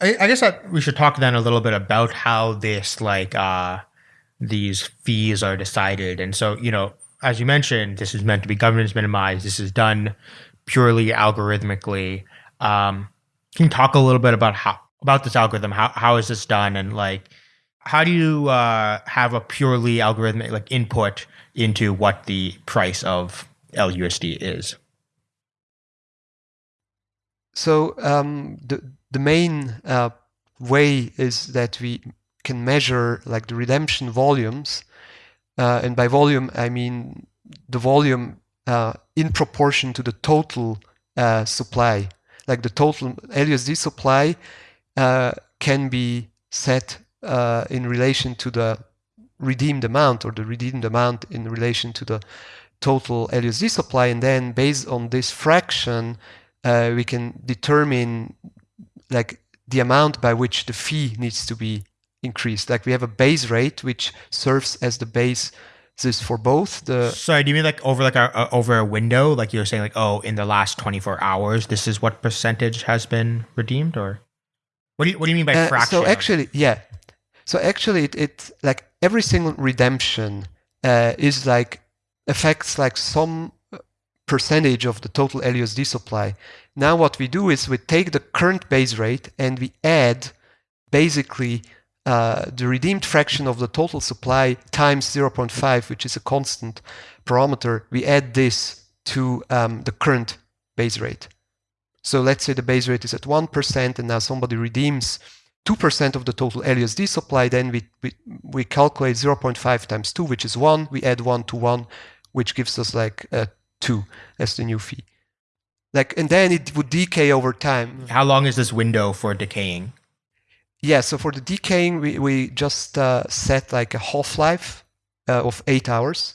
I, I guess that we should talk then a little bit about how this like uh these fees are decided. And so, you know, as you mentioned, this is meant to be governance minimized. This is done purely algorithmically. Um, can you talk a little bit about how about this algorithm? How how is this done, and like how do you uh, have a purely algorithmic like input into what the price of LUSD is? So um, the the main uh, way is that we can measure like the redemption volumes, uh, and by volume I mean the volume uh, in proportion to the total uh, supply like the total LUSD supply uh, can be set uh, in relation to the redeemed amount or the redeemed amount in relation to the total LUSD supply. And then based on this fraction, uh, we can determine like the amount by which the fee needs to be increased. Like we have a base rate, which serves as the base this for both the sorry do you mean like over like a, a, over a window? Like you're saying like oh in the last 24 hours this is what percentage has been redeemed or what do you what do you mean by uh, fraction? so actually yeah. So actually it, it like every single redemption uh, is like affects like some percentage of the total LUSD supply. Now what we do is we take the current base rate and we add basically uh, the redeemed fraction of the total supply times 0.5, which is a constant parameter, we add this to um, the current base rate. So let's say the base rate is at 1% and now somebody redeems 2% of the total LUSD supply, then we, we, we calculate 0.5 times 2, which is 1. We add 1 to 1, which gives us like uh, 2 as the new fee. Like, and then it would decay over time. How long is this window for decaying? Yeah, so for the decaying, we, we just uh, set like a half-life uh, of eight hours.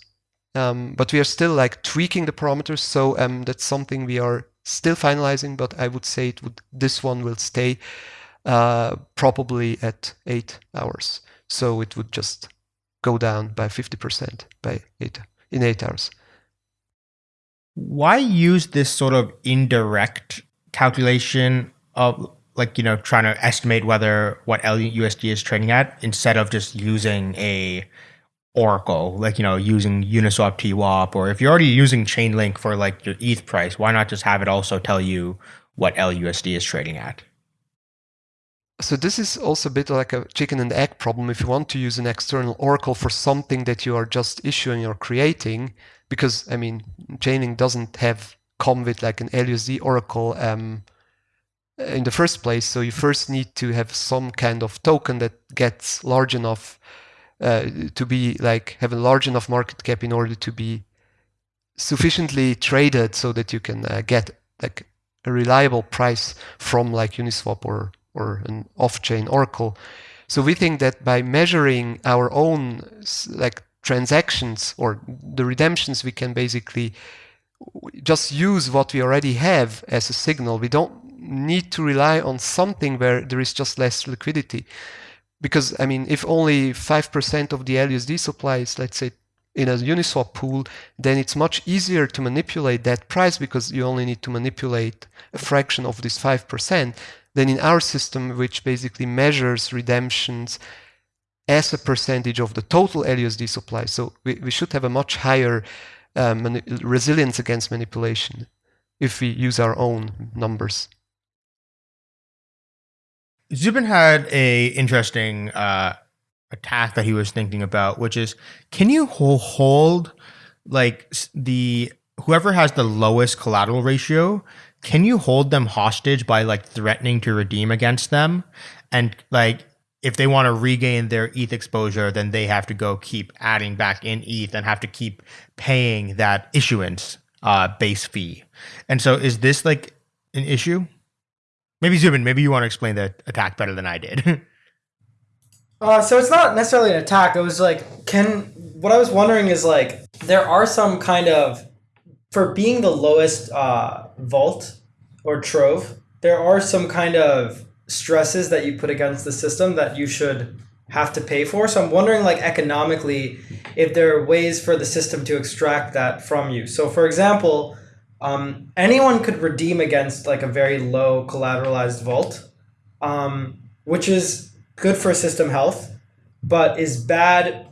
Um, but we are still like tweaking the parameters. So um, that's something we are still finalizing, but I would say it would this one will stay uh, probably at eight hours. So it would just go down by 50% by eight in eight hours. Why use this sort of indirect calculation of like you know trying to estimate whether what LUSD is trading at instead of just using a Oracle, like you know using Uniswap TWAP, or if you're already using Chainlink for like your ETH price, why not just have it also tell you what LUSD is trading at? So this is also a bit like a chicken and egg problem. If you want to use an external Oracle for something that you are just issuing or creating, because I mean, Chainlink doesn't have come with like an LUSD Oracle um, in the first place. So you first need to have some kind of token that gets large enough uh, to be like have a large enough market cap in order to be sufficiently traded so that you can uh, get like a reliable price from like Uniswap or or an off-chain Oracle. So we think that by measuring our own like transactions or the redemptions, we can basically just use what we already have as a signal. We don't need to rely on something where there is just less liquidity. Because, I mean, if only 5% of the LUSD supply is, let's say, in a Uniswap pool, then it's much easier to manipulate that price because you only need to manipulate a fraction of this 5% than in our system, which basically measures redemptions as a percentage of the total LUSD supply. So we, we should have a much higher um, resilience against manipulation if we use our own numbers. Zubin had a interesting uh, attack that he was thinking about, which is can you hold like the whoever has the lowest collateral ratio can you hold them hostage by like threatening to redeem against them and like if they want to regain their ETH exposure, then they have to go keep adding back in ETH and have to keep paying that issuance uh, base fee. And so, is this like an issue? Maybe Zubin, maybe you want to explain the attack better than I did. uh, so it's not necessarily an attack. It was like, can what I was wondering is like there are some kind of for being the lowest uh, vault or trove, there are some kind of stresses that you put against the system that you should have to pay for. So I'm wondering like economically if there are ways for the system to extract that from you. So for example, um, anyone could redeem against like a very low collateralized vault, um, which is good for system health, but is bad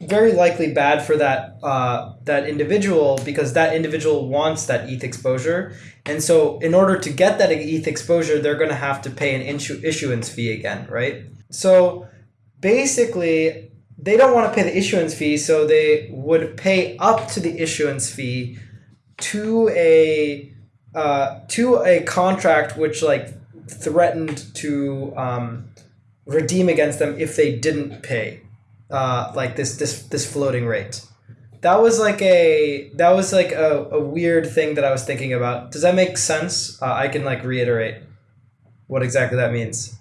very likely bad for that uh, that individual because that individual wants that ETH exposure, and so in order to get that ETH exposure, they're going to have to pay an issu- issuance fee again, right? So basically, they don't want to pay the issuance fee, so they would pay up to the issuance fee to a uh, to a contract which like threatened to um, redeem against them if they didn't pay uh, like this this this floating rate. That was like a that was like a, a weird thing that I was thinking about. Does that make sense? Uh, I can like reiterate what exactly that means.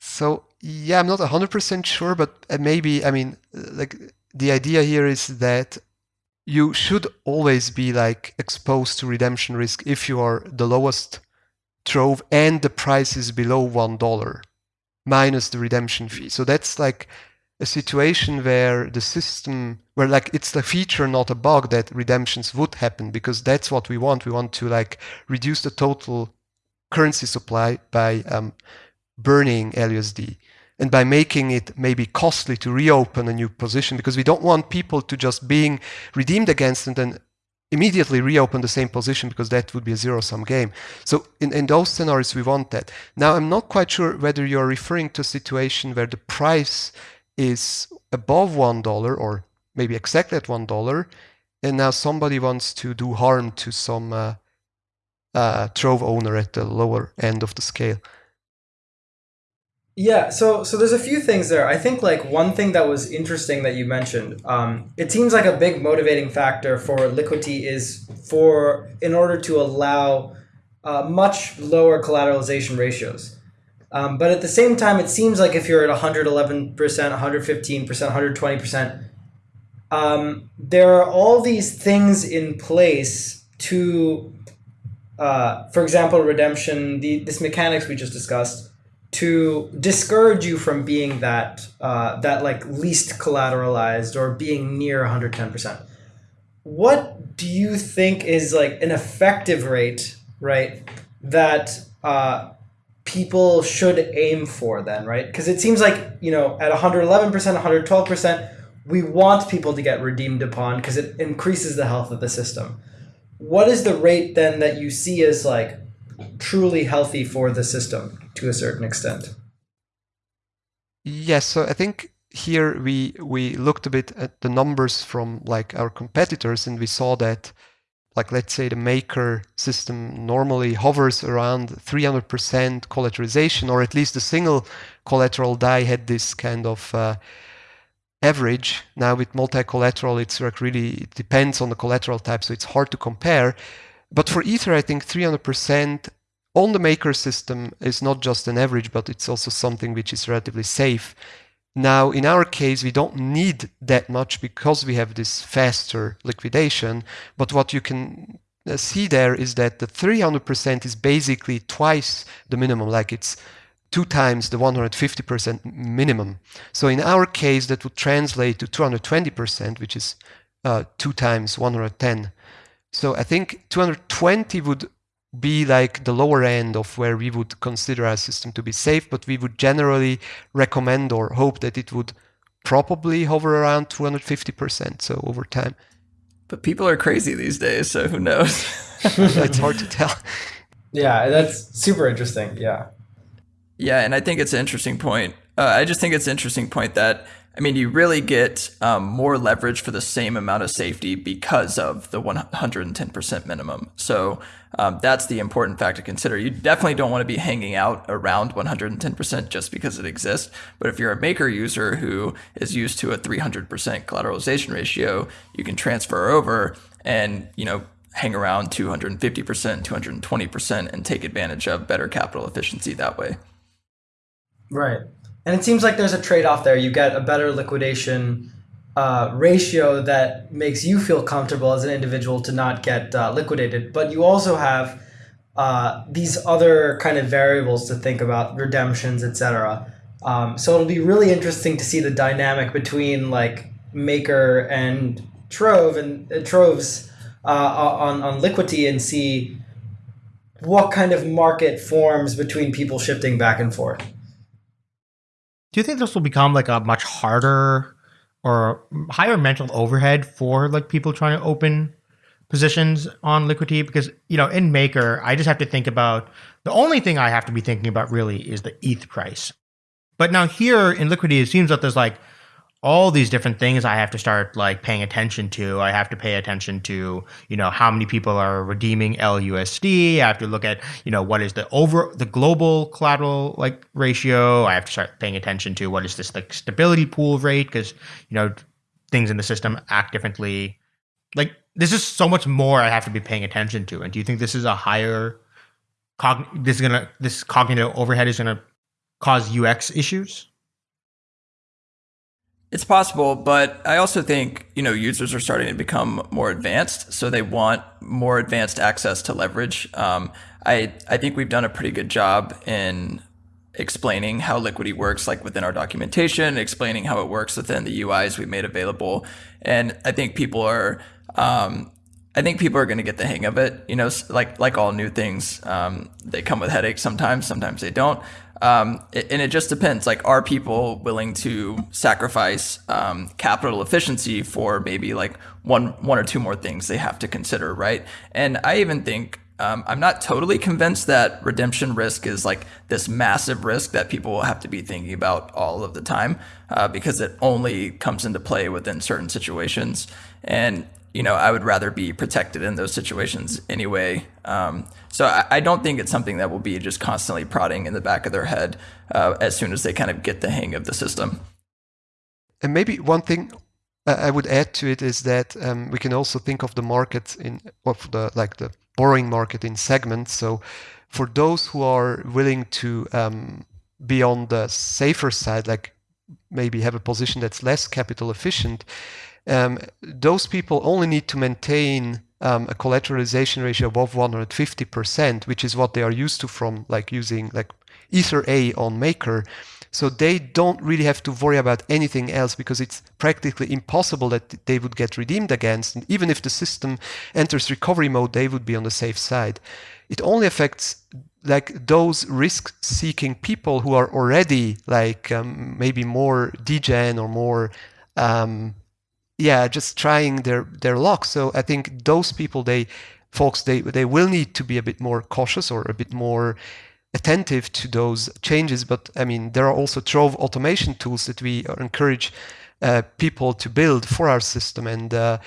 So yeah, I'm not hundred percent sure, but uh, maybe I mean like the idea here is that you should always be like exposed to redemption risk if you are the lowest trove and the price is below one dollar minus the redemption fee. So that's like a situation where the system where like it's the feature not a bug that redemptions would happen because that's what we want we want to like reduce the total currency supply by um, burning LUSD and by making it maybe costly to reopen a new position because we don't want people to just being redeemed against and then immediately reopen the same position because that would be a zero sum game. So in, in those scenarios, we want that. Now, I'm not quite sure whether you're referring to a situation where the price is above one dollar or maybe exactly at one dollar, and now somebody wants to do harm to some uh, uh, trove owner at the lower end of the scale. Yeah, so so there's a few things there. I think like one thing that was interesting that you mentioned. Um, it seems like a big motivating factor for Liquity is for in order to allow uh, much lower collateralization ratios. Um, but at the same time, it seems like if you're at 111%, 115%, 120%, um, there are all these things in place to, uh, for example, redemption, the, this mechanics we just discussed, to discourage you from being that, uh, that like least collateralized or being near 110%. What do you think is like an effective rate, right, that uh, people should aim for then, right? Because it seems like, you know, at 111%, 112%, we want people to get redeemed upon because it increases the health of the system. What is the rate then that you see as like truly healthy for the system to a certain extent? Yes, so I think here we we looked a bit at the numbers from like our competitors and we saw that like let's say the maker system normally hovers around 300% collateralization or at least the single collateral DAI had this kind of uh, average now with multi-collateral it's like really it depends on the collateral type so it's hard to compare but for ether i think 300% on the maker system is not just an average, but it's also something which is relatively safe. Now, in our case, we don't need that much because we have this faster liquidation. But what you can uh, see there is that the 300% is basically twice the minimum, like it's two times the 150% minimum. So in our case, that would translate to 220%, which is uh, two times 110. So I think 220 would be like the lower end of where we would consider our system to be safe, but we would generally recommend or hope that it would probably hover around 250%. So over time. But people are crazy these days, so who knows? it's hard to tell. Yeah, that's super interesting. Yeah. Yeah, and I think it's an interesting point. Uh, I just think it's an interesting point that I mean, you really get um, more leverage for the same amount of safety because of the 110% minimum. So um, that's the important fact to consider. You definitely don't want to be hanging out around 110% just because it exists. But if you're a maker user who is used to a 300% collateralization ratio, you can transfer over and, you know, hang around 250%, 220% and take advantage of better capital efficiency that way. Right. And it seems like there's a trade off there. You get a better liquidation uh, ratio that makes you feel comfortable as an individual to not get uh, liquidated, but you also have uh, these other kind of variables to think about, redemptions, etc. Um, so it'll be really interesting to see the dynamic between like Maker and Trove and uh, Troves uh, on on Liquity and see what kind of market forms between people shifting back and forth. Do you think this will become like a much harder or higher mental overhead for like people trying to open positions on Liquity Because you know, in Maker, I just have to think about the only thing I have to be thinking about really is the ETH price. But now here in Liquity it seems that there's like all these different things I have to start like paying attention to. I have to pay attention to, you know, how many people are redeeming LUSD. I have to look at, you know, what is the over the global collateral like ratio. I have to start paying attention to what is this like stability pool rate because, you know, things in the system act differently. Like this is so much more I have to be paying attention to. And do you think this is a higher cog this is gonna this cognitive overhead is gonna cause UX issues? It's possible, but I also think, you know, users are starting to become more advanced, so they want more advanced access to leverage. Um, I, I think we've done a pretty good job in explaining how Liquity works, like within our documentation, explaining how it works within the UIs we've made available. And I think people are, um, I think people are going to get the hang of it. You know, like like all new things, um, they come with headaches sometimes. Sometimes they don't. Um, and it just depends. Like, are people willing to sacrifice um, capital efficiency for maybe like one, one or two more things they have to consider, right? And I even think um, I'm not totally convinced that redemption risk is like this massive risk that people will have to be thinking about all of the time, uh, because it only comes into play within certain situations. And you know, I would rather be protected in those situations anyway. Um, so I, I, don't think it's something that will be just constantly prodding in the back of their head uh, as soon as they kind of get the hang of the system. And maybe one thing I would add to it is that um, we can also think of the market in of the like the borrowing market in segments. So for those who are willing to um, be on the safer side, like maybe have a position that's less capital efficient, um, those people only need to maintain um, a collateralization ratio above 150%, which is what they are used to from like using like Ether A on Maker. So they don't really have to worry about anything else because it's practically impossible that they would get redeemed against. And even if the system enters recovery mode, they would be on the safe side. It only affects like those risk-seeking people who are already like um, maybe more degen or more um, yeah, just trying their their luck. So I think those people, they folks, they they will need to be a bit more cautious or a bit more attentive to those changes. But I mean, there are also Trove automation tools that we encourage uh, people to build for our system, and uh,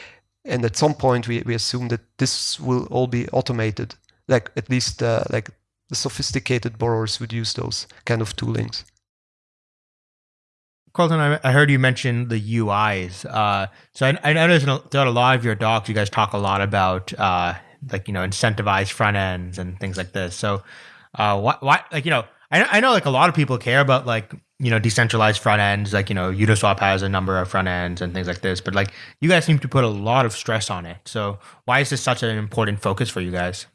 and at some point we, we assume that this will all be automated. Like at least uh, like the sophisticated borrowers would use those kind of toolings. Colton, I, heard you mention the UIs. Uh, so I, I noticed throughout a lot of your docs, you guys talk a lot about uh, like you know incentivized front ends and things like this. So Uh, why, why, like, you know, I, I know like a lot of people care about like, you know, decentralized front ends, like, you know, Uniswap has a number of front ends and things like this, but like you guys seem to put a lot of stress on it. So why is this such an important focus for you guys?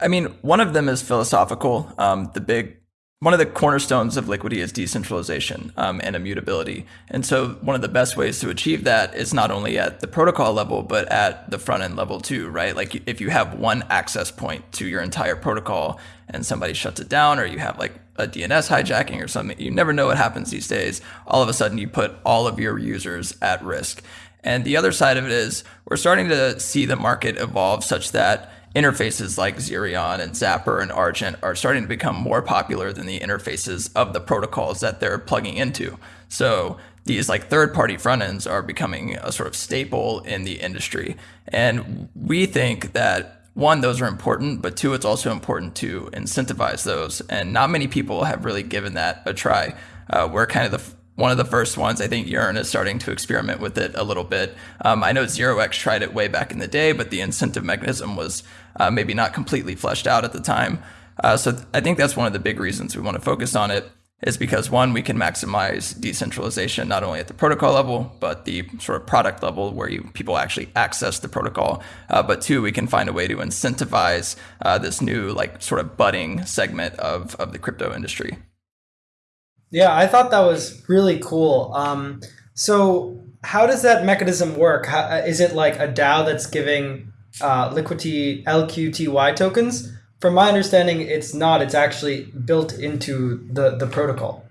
I mean, one of them is philosophical. Um, the big one of the cornerstones of Liquity is decentralization um, and immutability. And so, one of the best ways to achieve that is not only at the protocol level, but at the front end level too, right? Like, if you have one access point to your entire protocol and somebody shuts it down, or you have like a DNS hijacking or something, you never know what happens these days. All of a sudden, you put all of your users at risk. And the other side of it is we're starting to see the market evolve such that interfaces like Zerion and Zapper and Argent are starting to become more popular than the interfaces of the protocols that they're plugging into. So these like third party front ends are becoming a sort of staple in the industry. And we think that one, those are important, but two, it's also important to incentivize those. And not many people have really given that a try. Uh, we're kind of the one of the first ones. I think Yearn is starting to experiment with it a little bit. Um, I know 0x tried it way back in the day, but the incentive mechanism was uh, maybe not completely fleshed out at the time. Uh, so th- I think that's one of the big reasons we want to focus on it is because one, we can maximize decentralization not only at the protocol level, but the sort of product level where you, people actually access the protocol. Uh, but two, we can find a way to incentivize uh, this new like sort of budding segment of, of the crypto industry. Yeah, I thought that was really cool. Um, so how does that mechanism work? How, uh, is it like a DAO that's giving uh, Liquity LQTY tokens? From my understanding, it's not. It's actually built into the, the protocol.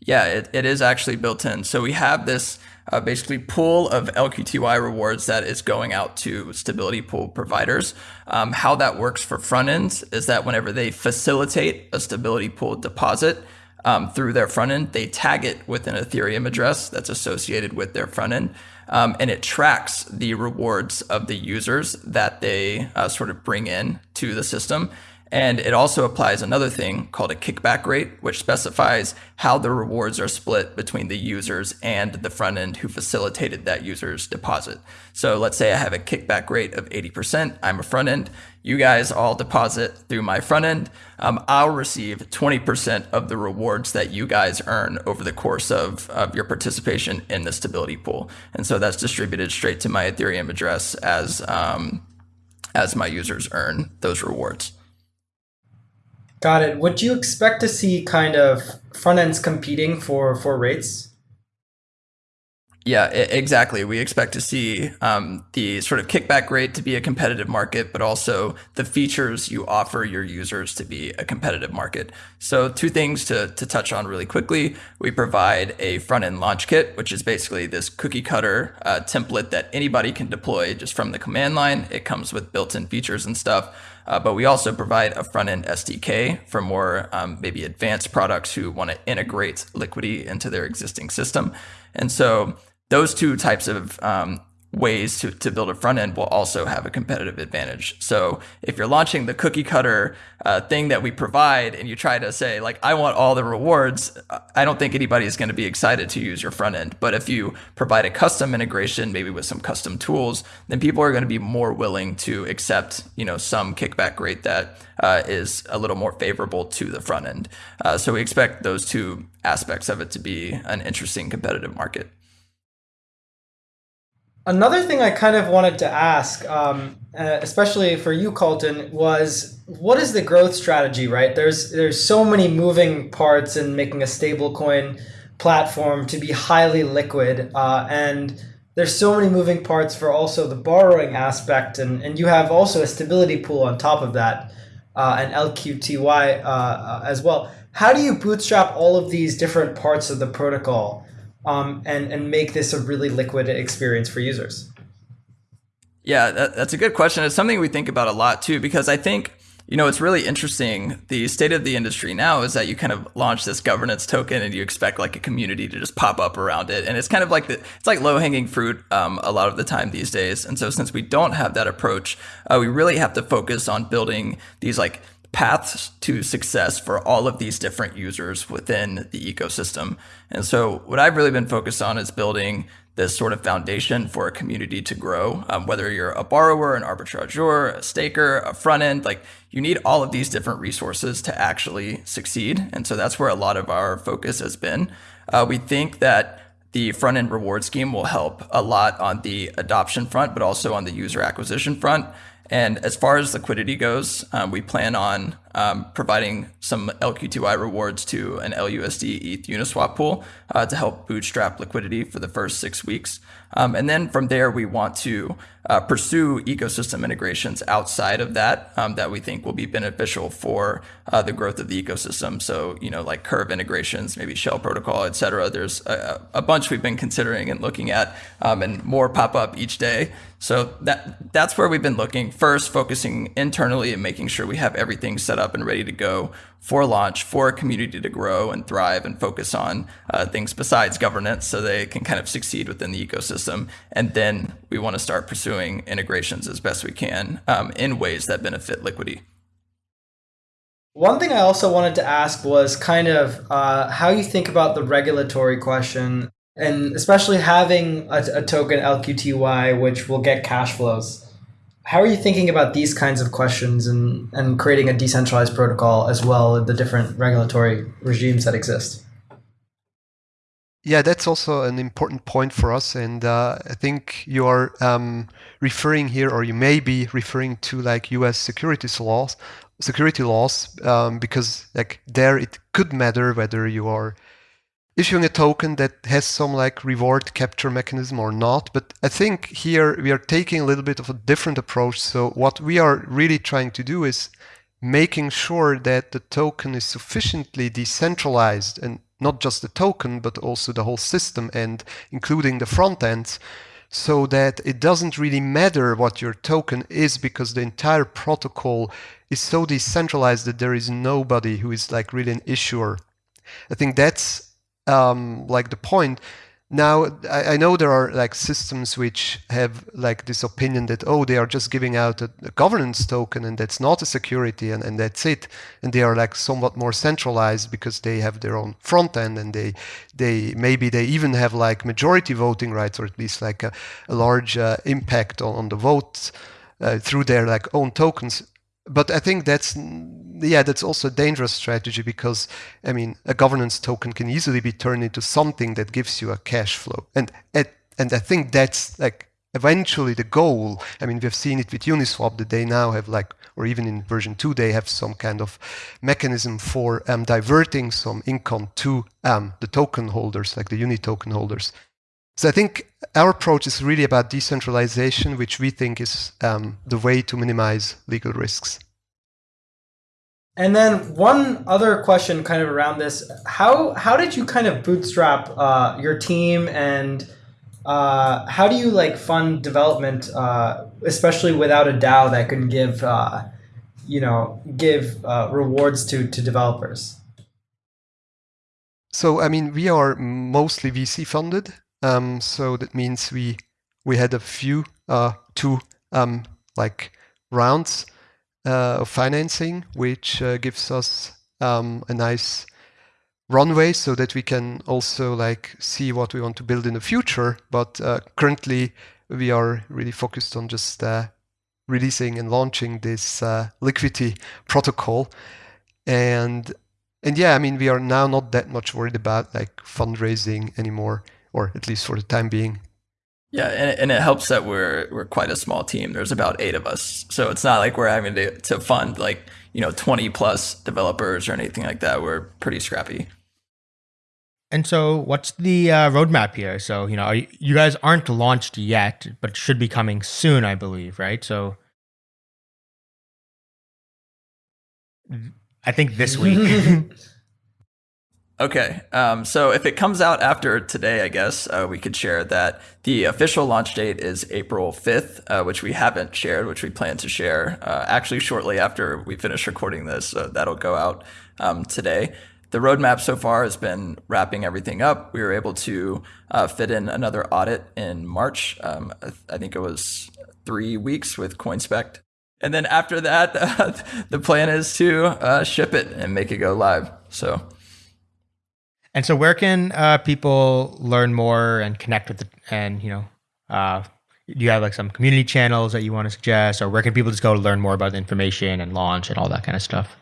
Yeah, it, it is actually built in. So we have this uh, basically pool of LQTY rewards that is going out to stability pool providers. Um, how that works for front ends is that whenever they facilitate a stability pool deposit, um, through their front end. They tag it with an Ethereum address that's associated with their front end. Um, and it tracks the rewards of the users that they uh, sort of bring in to the system. And it also applies another thing called a kickback rate, which specifies how the rewards are split between the users and the front end who facilitated that user's deposit. So let's say I have a kickback rate of 80%. I'm a front end. You guys all deposit through my front end. Um, I'll receive 20% of the rewards that you guys earn over the course of, of your participation in the stability pool. And so that's distributed straight to my Ethereum address as, um, as my users earn those rewards. Got it. Would you expect to see kind of front ends competing for for rates? Yeah, exactly. We expect to see um, the sort of kickback rate to be a competitive market, but also the features you offer your users to be a competitive market. So, two things to, to touch on really quickly. We provide a front end launch kit, which is basically this cookie cutter uh, template that anybody can deploy just from the command line. It comes with built in features and stuff. Uh, but we also provide a front end SDK for more um, maybe advanced products who want to integrate Liquity into their existing system. And so those two types of um, ways to, to build a front end will also have a competitive advantage. So if you're launching the cookie cutter uh, thing that we provide and you try to say like, I want all the rewards, I don't think anybody is going to be excited to use your front end. But if you provide a custom integration, maybe with some custom tools, then people are going to be more willing to accept, you know, some kickback rate that uh, is a little more favorable to the front end. Uh, so we expect those two aspects of it to be an interesting competitive market. Another thing I kind of wanted to ask, um, uh, especially for you, Colton, was what is the growth strategy? Right, there's there's so many moving parts in making a stablecoin platform to be highly liquid, uh, and there's so many moving parts for also the borrowing aspect, and and you have also a stability pool on top of that, uh, and LQTY uh, uh, as well. How do you bootstrap all of these different parts of the protocol? Um, and and make this a really liquid experience for users? Yeah, that, that's a good question. It's something we think about a lot too, because I think you know it's really interesting. The state of the industry now is that you kind of launch this governance token, and you expect like a community to just pop up around it, and it's kind of like the it's like low hanging fruit um, a lot of the time these days. And so since we don't have that approach, uh, we really have to focus on building these like paths to success for all of these different users within the ecosystem. And so what I've really been focused on is building this sort of foundation for a community to grow. Um, whether you're a borrower, an arbitrageur, a staker, a front end, like you need all of these different resources to actually succeed. And so that's where a lot of our focus has been. Uh, we think that the front end reward scheme will help a lot on the adoption front, but also on the user acquisition front. And as far as liquidity goes, um, we plan on um, providing some LQTY rewards to an LUSD ETH Uniswap pool uh, to help bootstrap liquidity for the first six weeks. Um, and then from there, we want to uh, pursue ecosystem integrations outside of that um, that we think will be beneficial for uh, the growth of the ecosystem. So, you know, like curve integrations, maybe shell protocol, et cetera. There's a, a bunch we've been considering and looking at, um, and more pop up each day. So that that's where we've been looking first, focusing internally and making sure we have everything set up and ready to go for launch for a community to grow and thrive and focus on uh, things besides governance so they can kind of succeed within the ecosystem. And then we want to start pursuing integrations as best we can um, in ways that benefit Liquity. One thing I also wanted to ask was kind of uh, how you think about the regulatory question, and especially having a, a token LQTY, which will get cash flows how are you thinking about these kinds of questions and, and creating a decentralized protocol as well in the different regulatory regimes that exist? Yeah, that's also an important point for us, and uh, I think you are um, referring here, or you may be referring to like U.S. securities laws, security laws, um, because like there it could matter whether you are issuing a token that has some like reward capture mechanism or not. But I think here we are taking a little bit of a different approach. So what we are really trying to do is making sure that the token is sufficiently decentralized and not just the token, but also the whole system and including the front ends so that it doesn't really matter what your token is because the entire protocol is so decentralized that there is nobody who is like really an issuer. I think that's um, like the point. Now, I, I, know there are like systems which have like this opinion that, oh, they are just giving out a, a, governance token and that's not a security and, and that's it. And they are like somewhat more centralized because they have their own front end and they, they maybe they even have like majority voting rights or at least like a, a large uh, impact on, on the votes uh, through their like own tokens but I think that's yeah, that's also a dangerous strategy because I mean a governance token can easily be turned into something that gives you a cash flow, and and I think that's like eventually the goal. I mean, we've seen it with Uniswap that they now have like, or even in version two, they have some kind of mechanism for um, diverting some income to um, the token holders, like the Uni token holders. So I think our approach is really about decentralization, which we think is um, the way to minimize legal risks. And then one other question, kind of around this: how how did you kind of bootstrap uh, your team, and uh, how do you like fund development, uh, especially without a DAO that can give uh, you know give uh, rewards to to developers? So I mean, we are mostly VC funded. Um, so that means we we had a few uh, two um, like rounds uh, of financing, which uh, gives us um, a nice runway so that we can also like see what we want to build in the future. But uh, currently, we are really focused on just uh, releasing and launching this uh, Liquity protocol, and and yeah, I mean we are now not that much worried about like fundraising anymore or at least for the time being. Yeah, and it, and it helps that we're we're quite a small team. There's about eight of us, so it's not like we're having to to fund like you know 20 plus developers or anything like that. We're pretty scrappy. And so, what's the uh, roadmap here? So, you know, you, you guys aren't launched yet, but should be coming soon, I believe, right? So, I think this week. Okay, um, so if it comes out after today, I guess uh, we could share that the official launch date is April 5th, uh, which we haven't shared, which we plan to share uh, actually shortly after we finish recording this. So that'll go out um, today. The roadmap so far has been wrapping everything up. We were able to uh, fit in another audit in March. Um, I think it was three weeks with CoinSpect. And then after that, the plan is to uh, ship it and make it go live. So. And so, where can uh, people learn more and connect with the and you know, uh, do you have like some community channels that you want to suggest, or where can people just go to learn more about the information and launch and all that kind of stuff?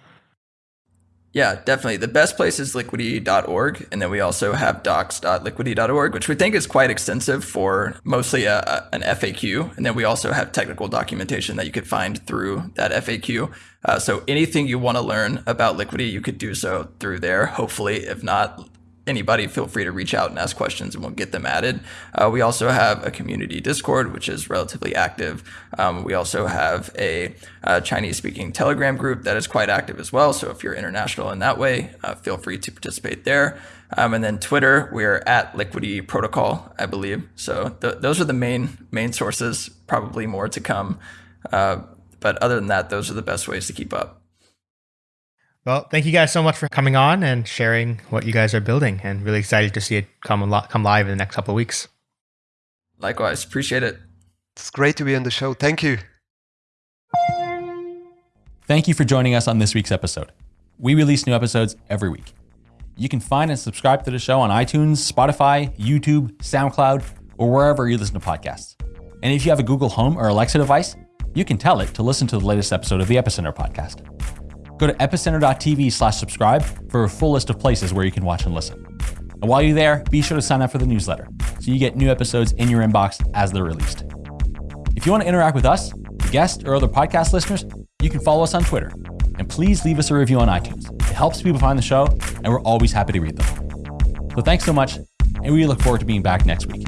Yeah, definitely. The best place is liquity.org. And then we also have docs.liquity.org, which we think is quite extensive for mostly a, a, an FAQ. And then we also have technical documentation that you could find through that FAQ. Uh, so anything you want to learn about Liquity, you could do so through there. Hopefully, if not, anybody, feel free to reach out and ask questions and we'll get them added. Uh, we also have a community Discord, which is relatively active. Um, we also have a, a Chinese speaking Telegram group that is quite active as well. So if you're international in that way, uh, feel free to participate there. Um, and then Twitter, we're at Liquity Protocol, I believe. So th- those are the main main sources. Probably more to come, uh, but other than that, those are the best ways to keep up. Well, thank you guys so much for coming on and sharing what you guys are building, and really excited to see it come come live in the next couple of weeks. Likewise, appreciate it. It's great to be on the show. Thank you. Thank you for joining us on this week's episode. We release new episodes every week. You can find and subscribe to the show on iTunes, Spotify, YouTube, SoundCloud, or wherever you listen to podcasts. And if you have a Google Home or Alexa device, you can tell it to listen to the latest episode of the Epicenter podcast. Go to epicenter.tv slash subscribe for a full list of places where you can watch and listen. And while you're there, be sure to sign up for the newsletter so you get new episodes in your inbox as they're released. If you want to interact with us, guests, or other podcast listeners, you can follow us on Twitter. And please leave us a review on iTunes. It helps people find the show, and we're always happy to read them. So thanks so much, and we look forward to being back next week.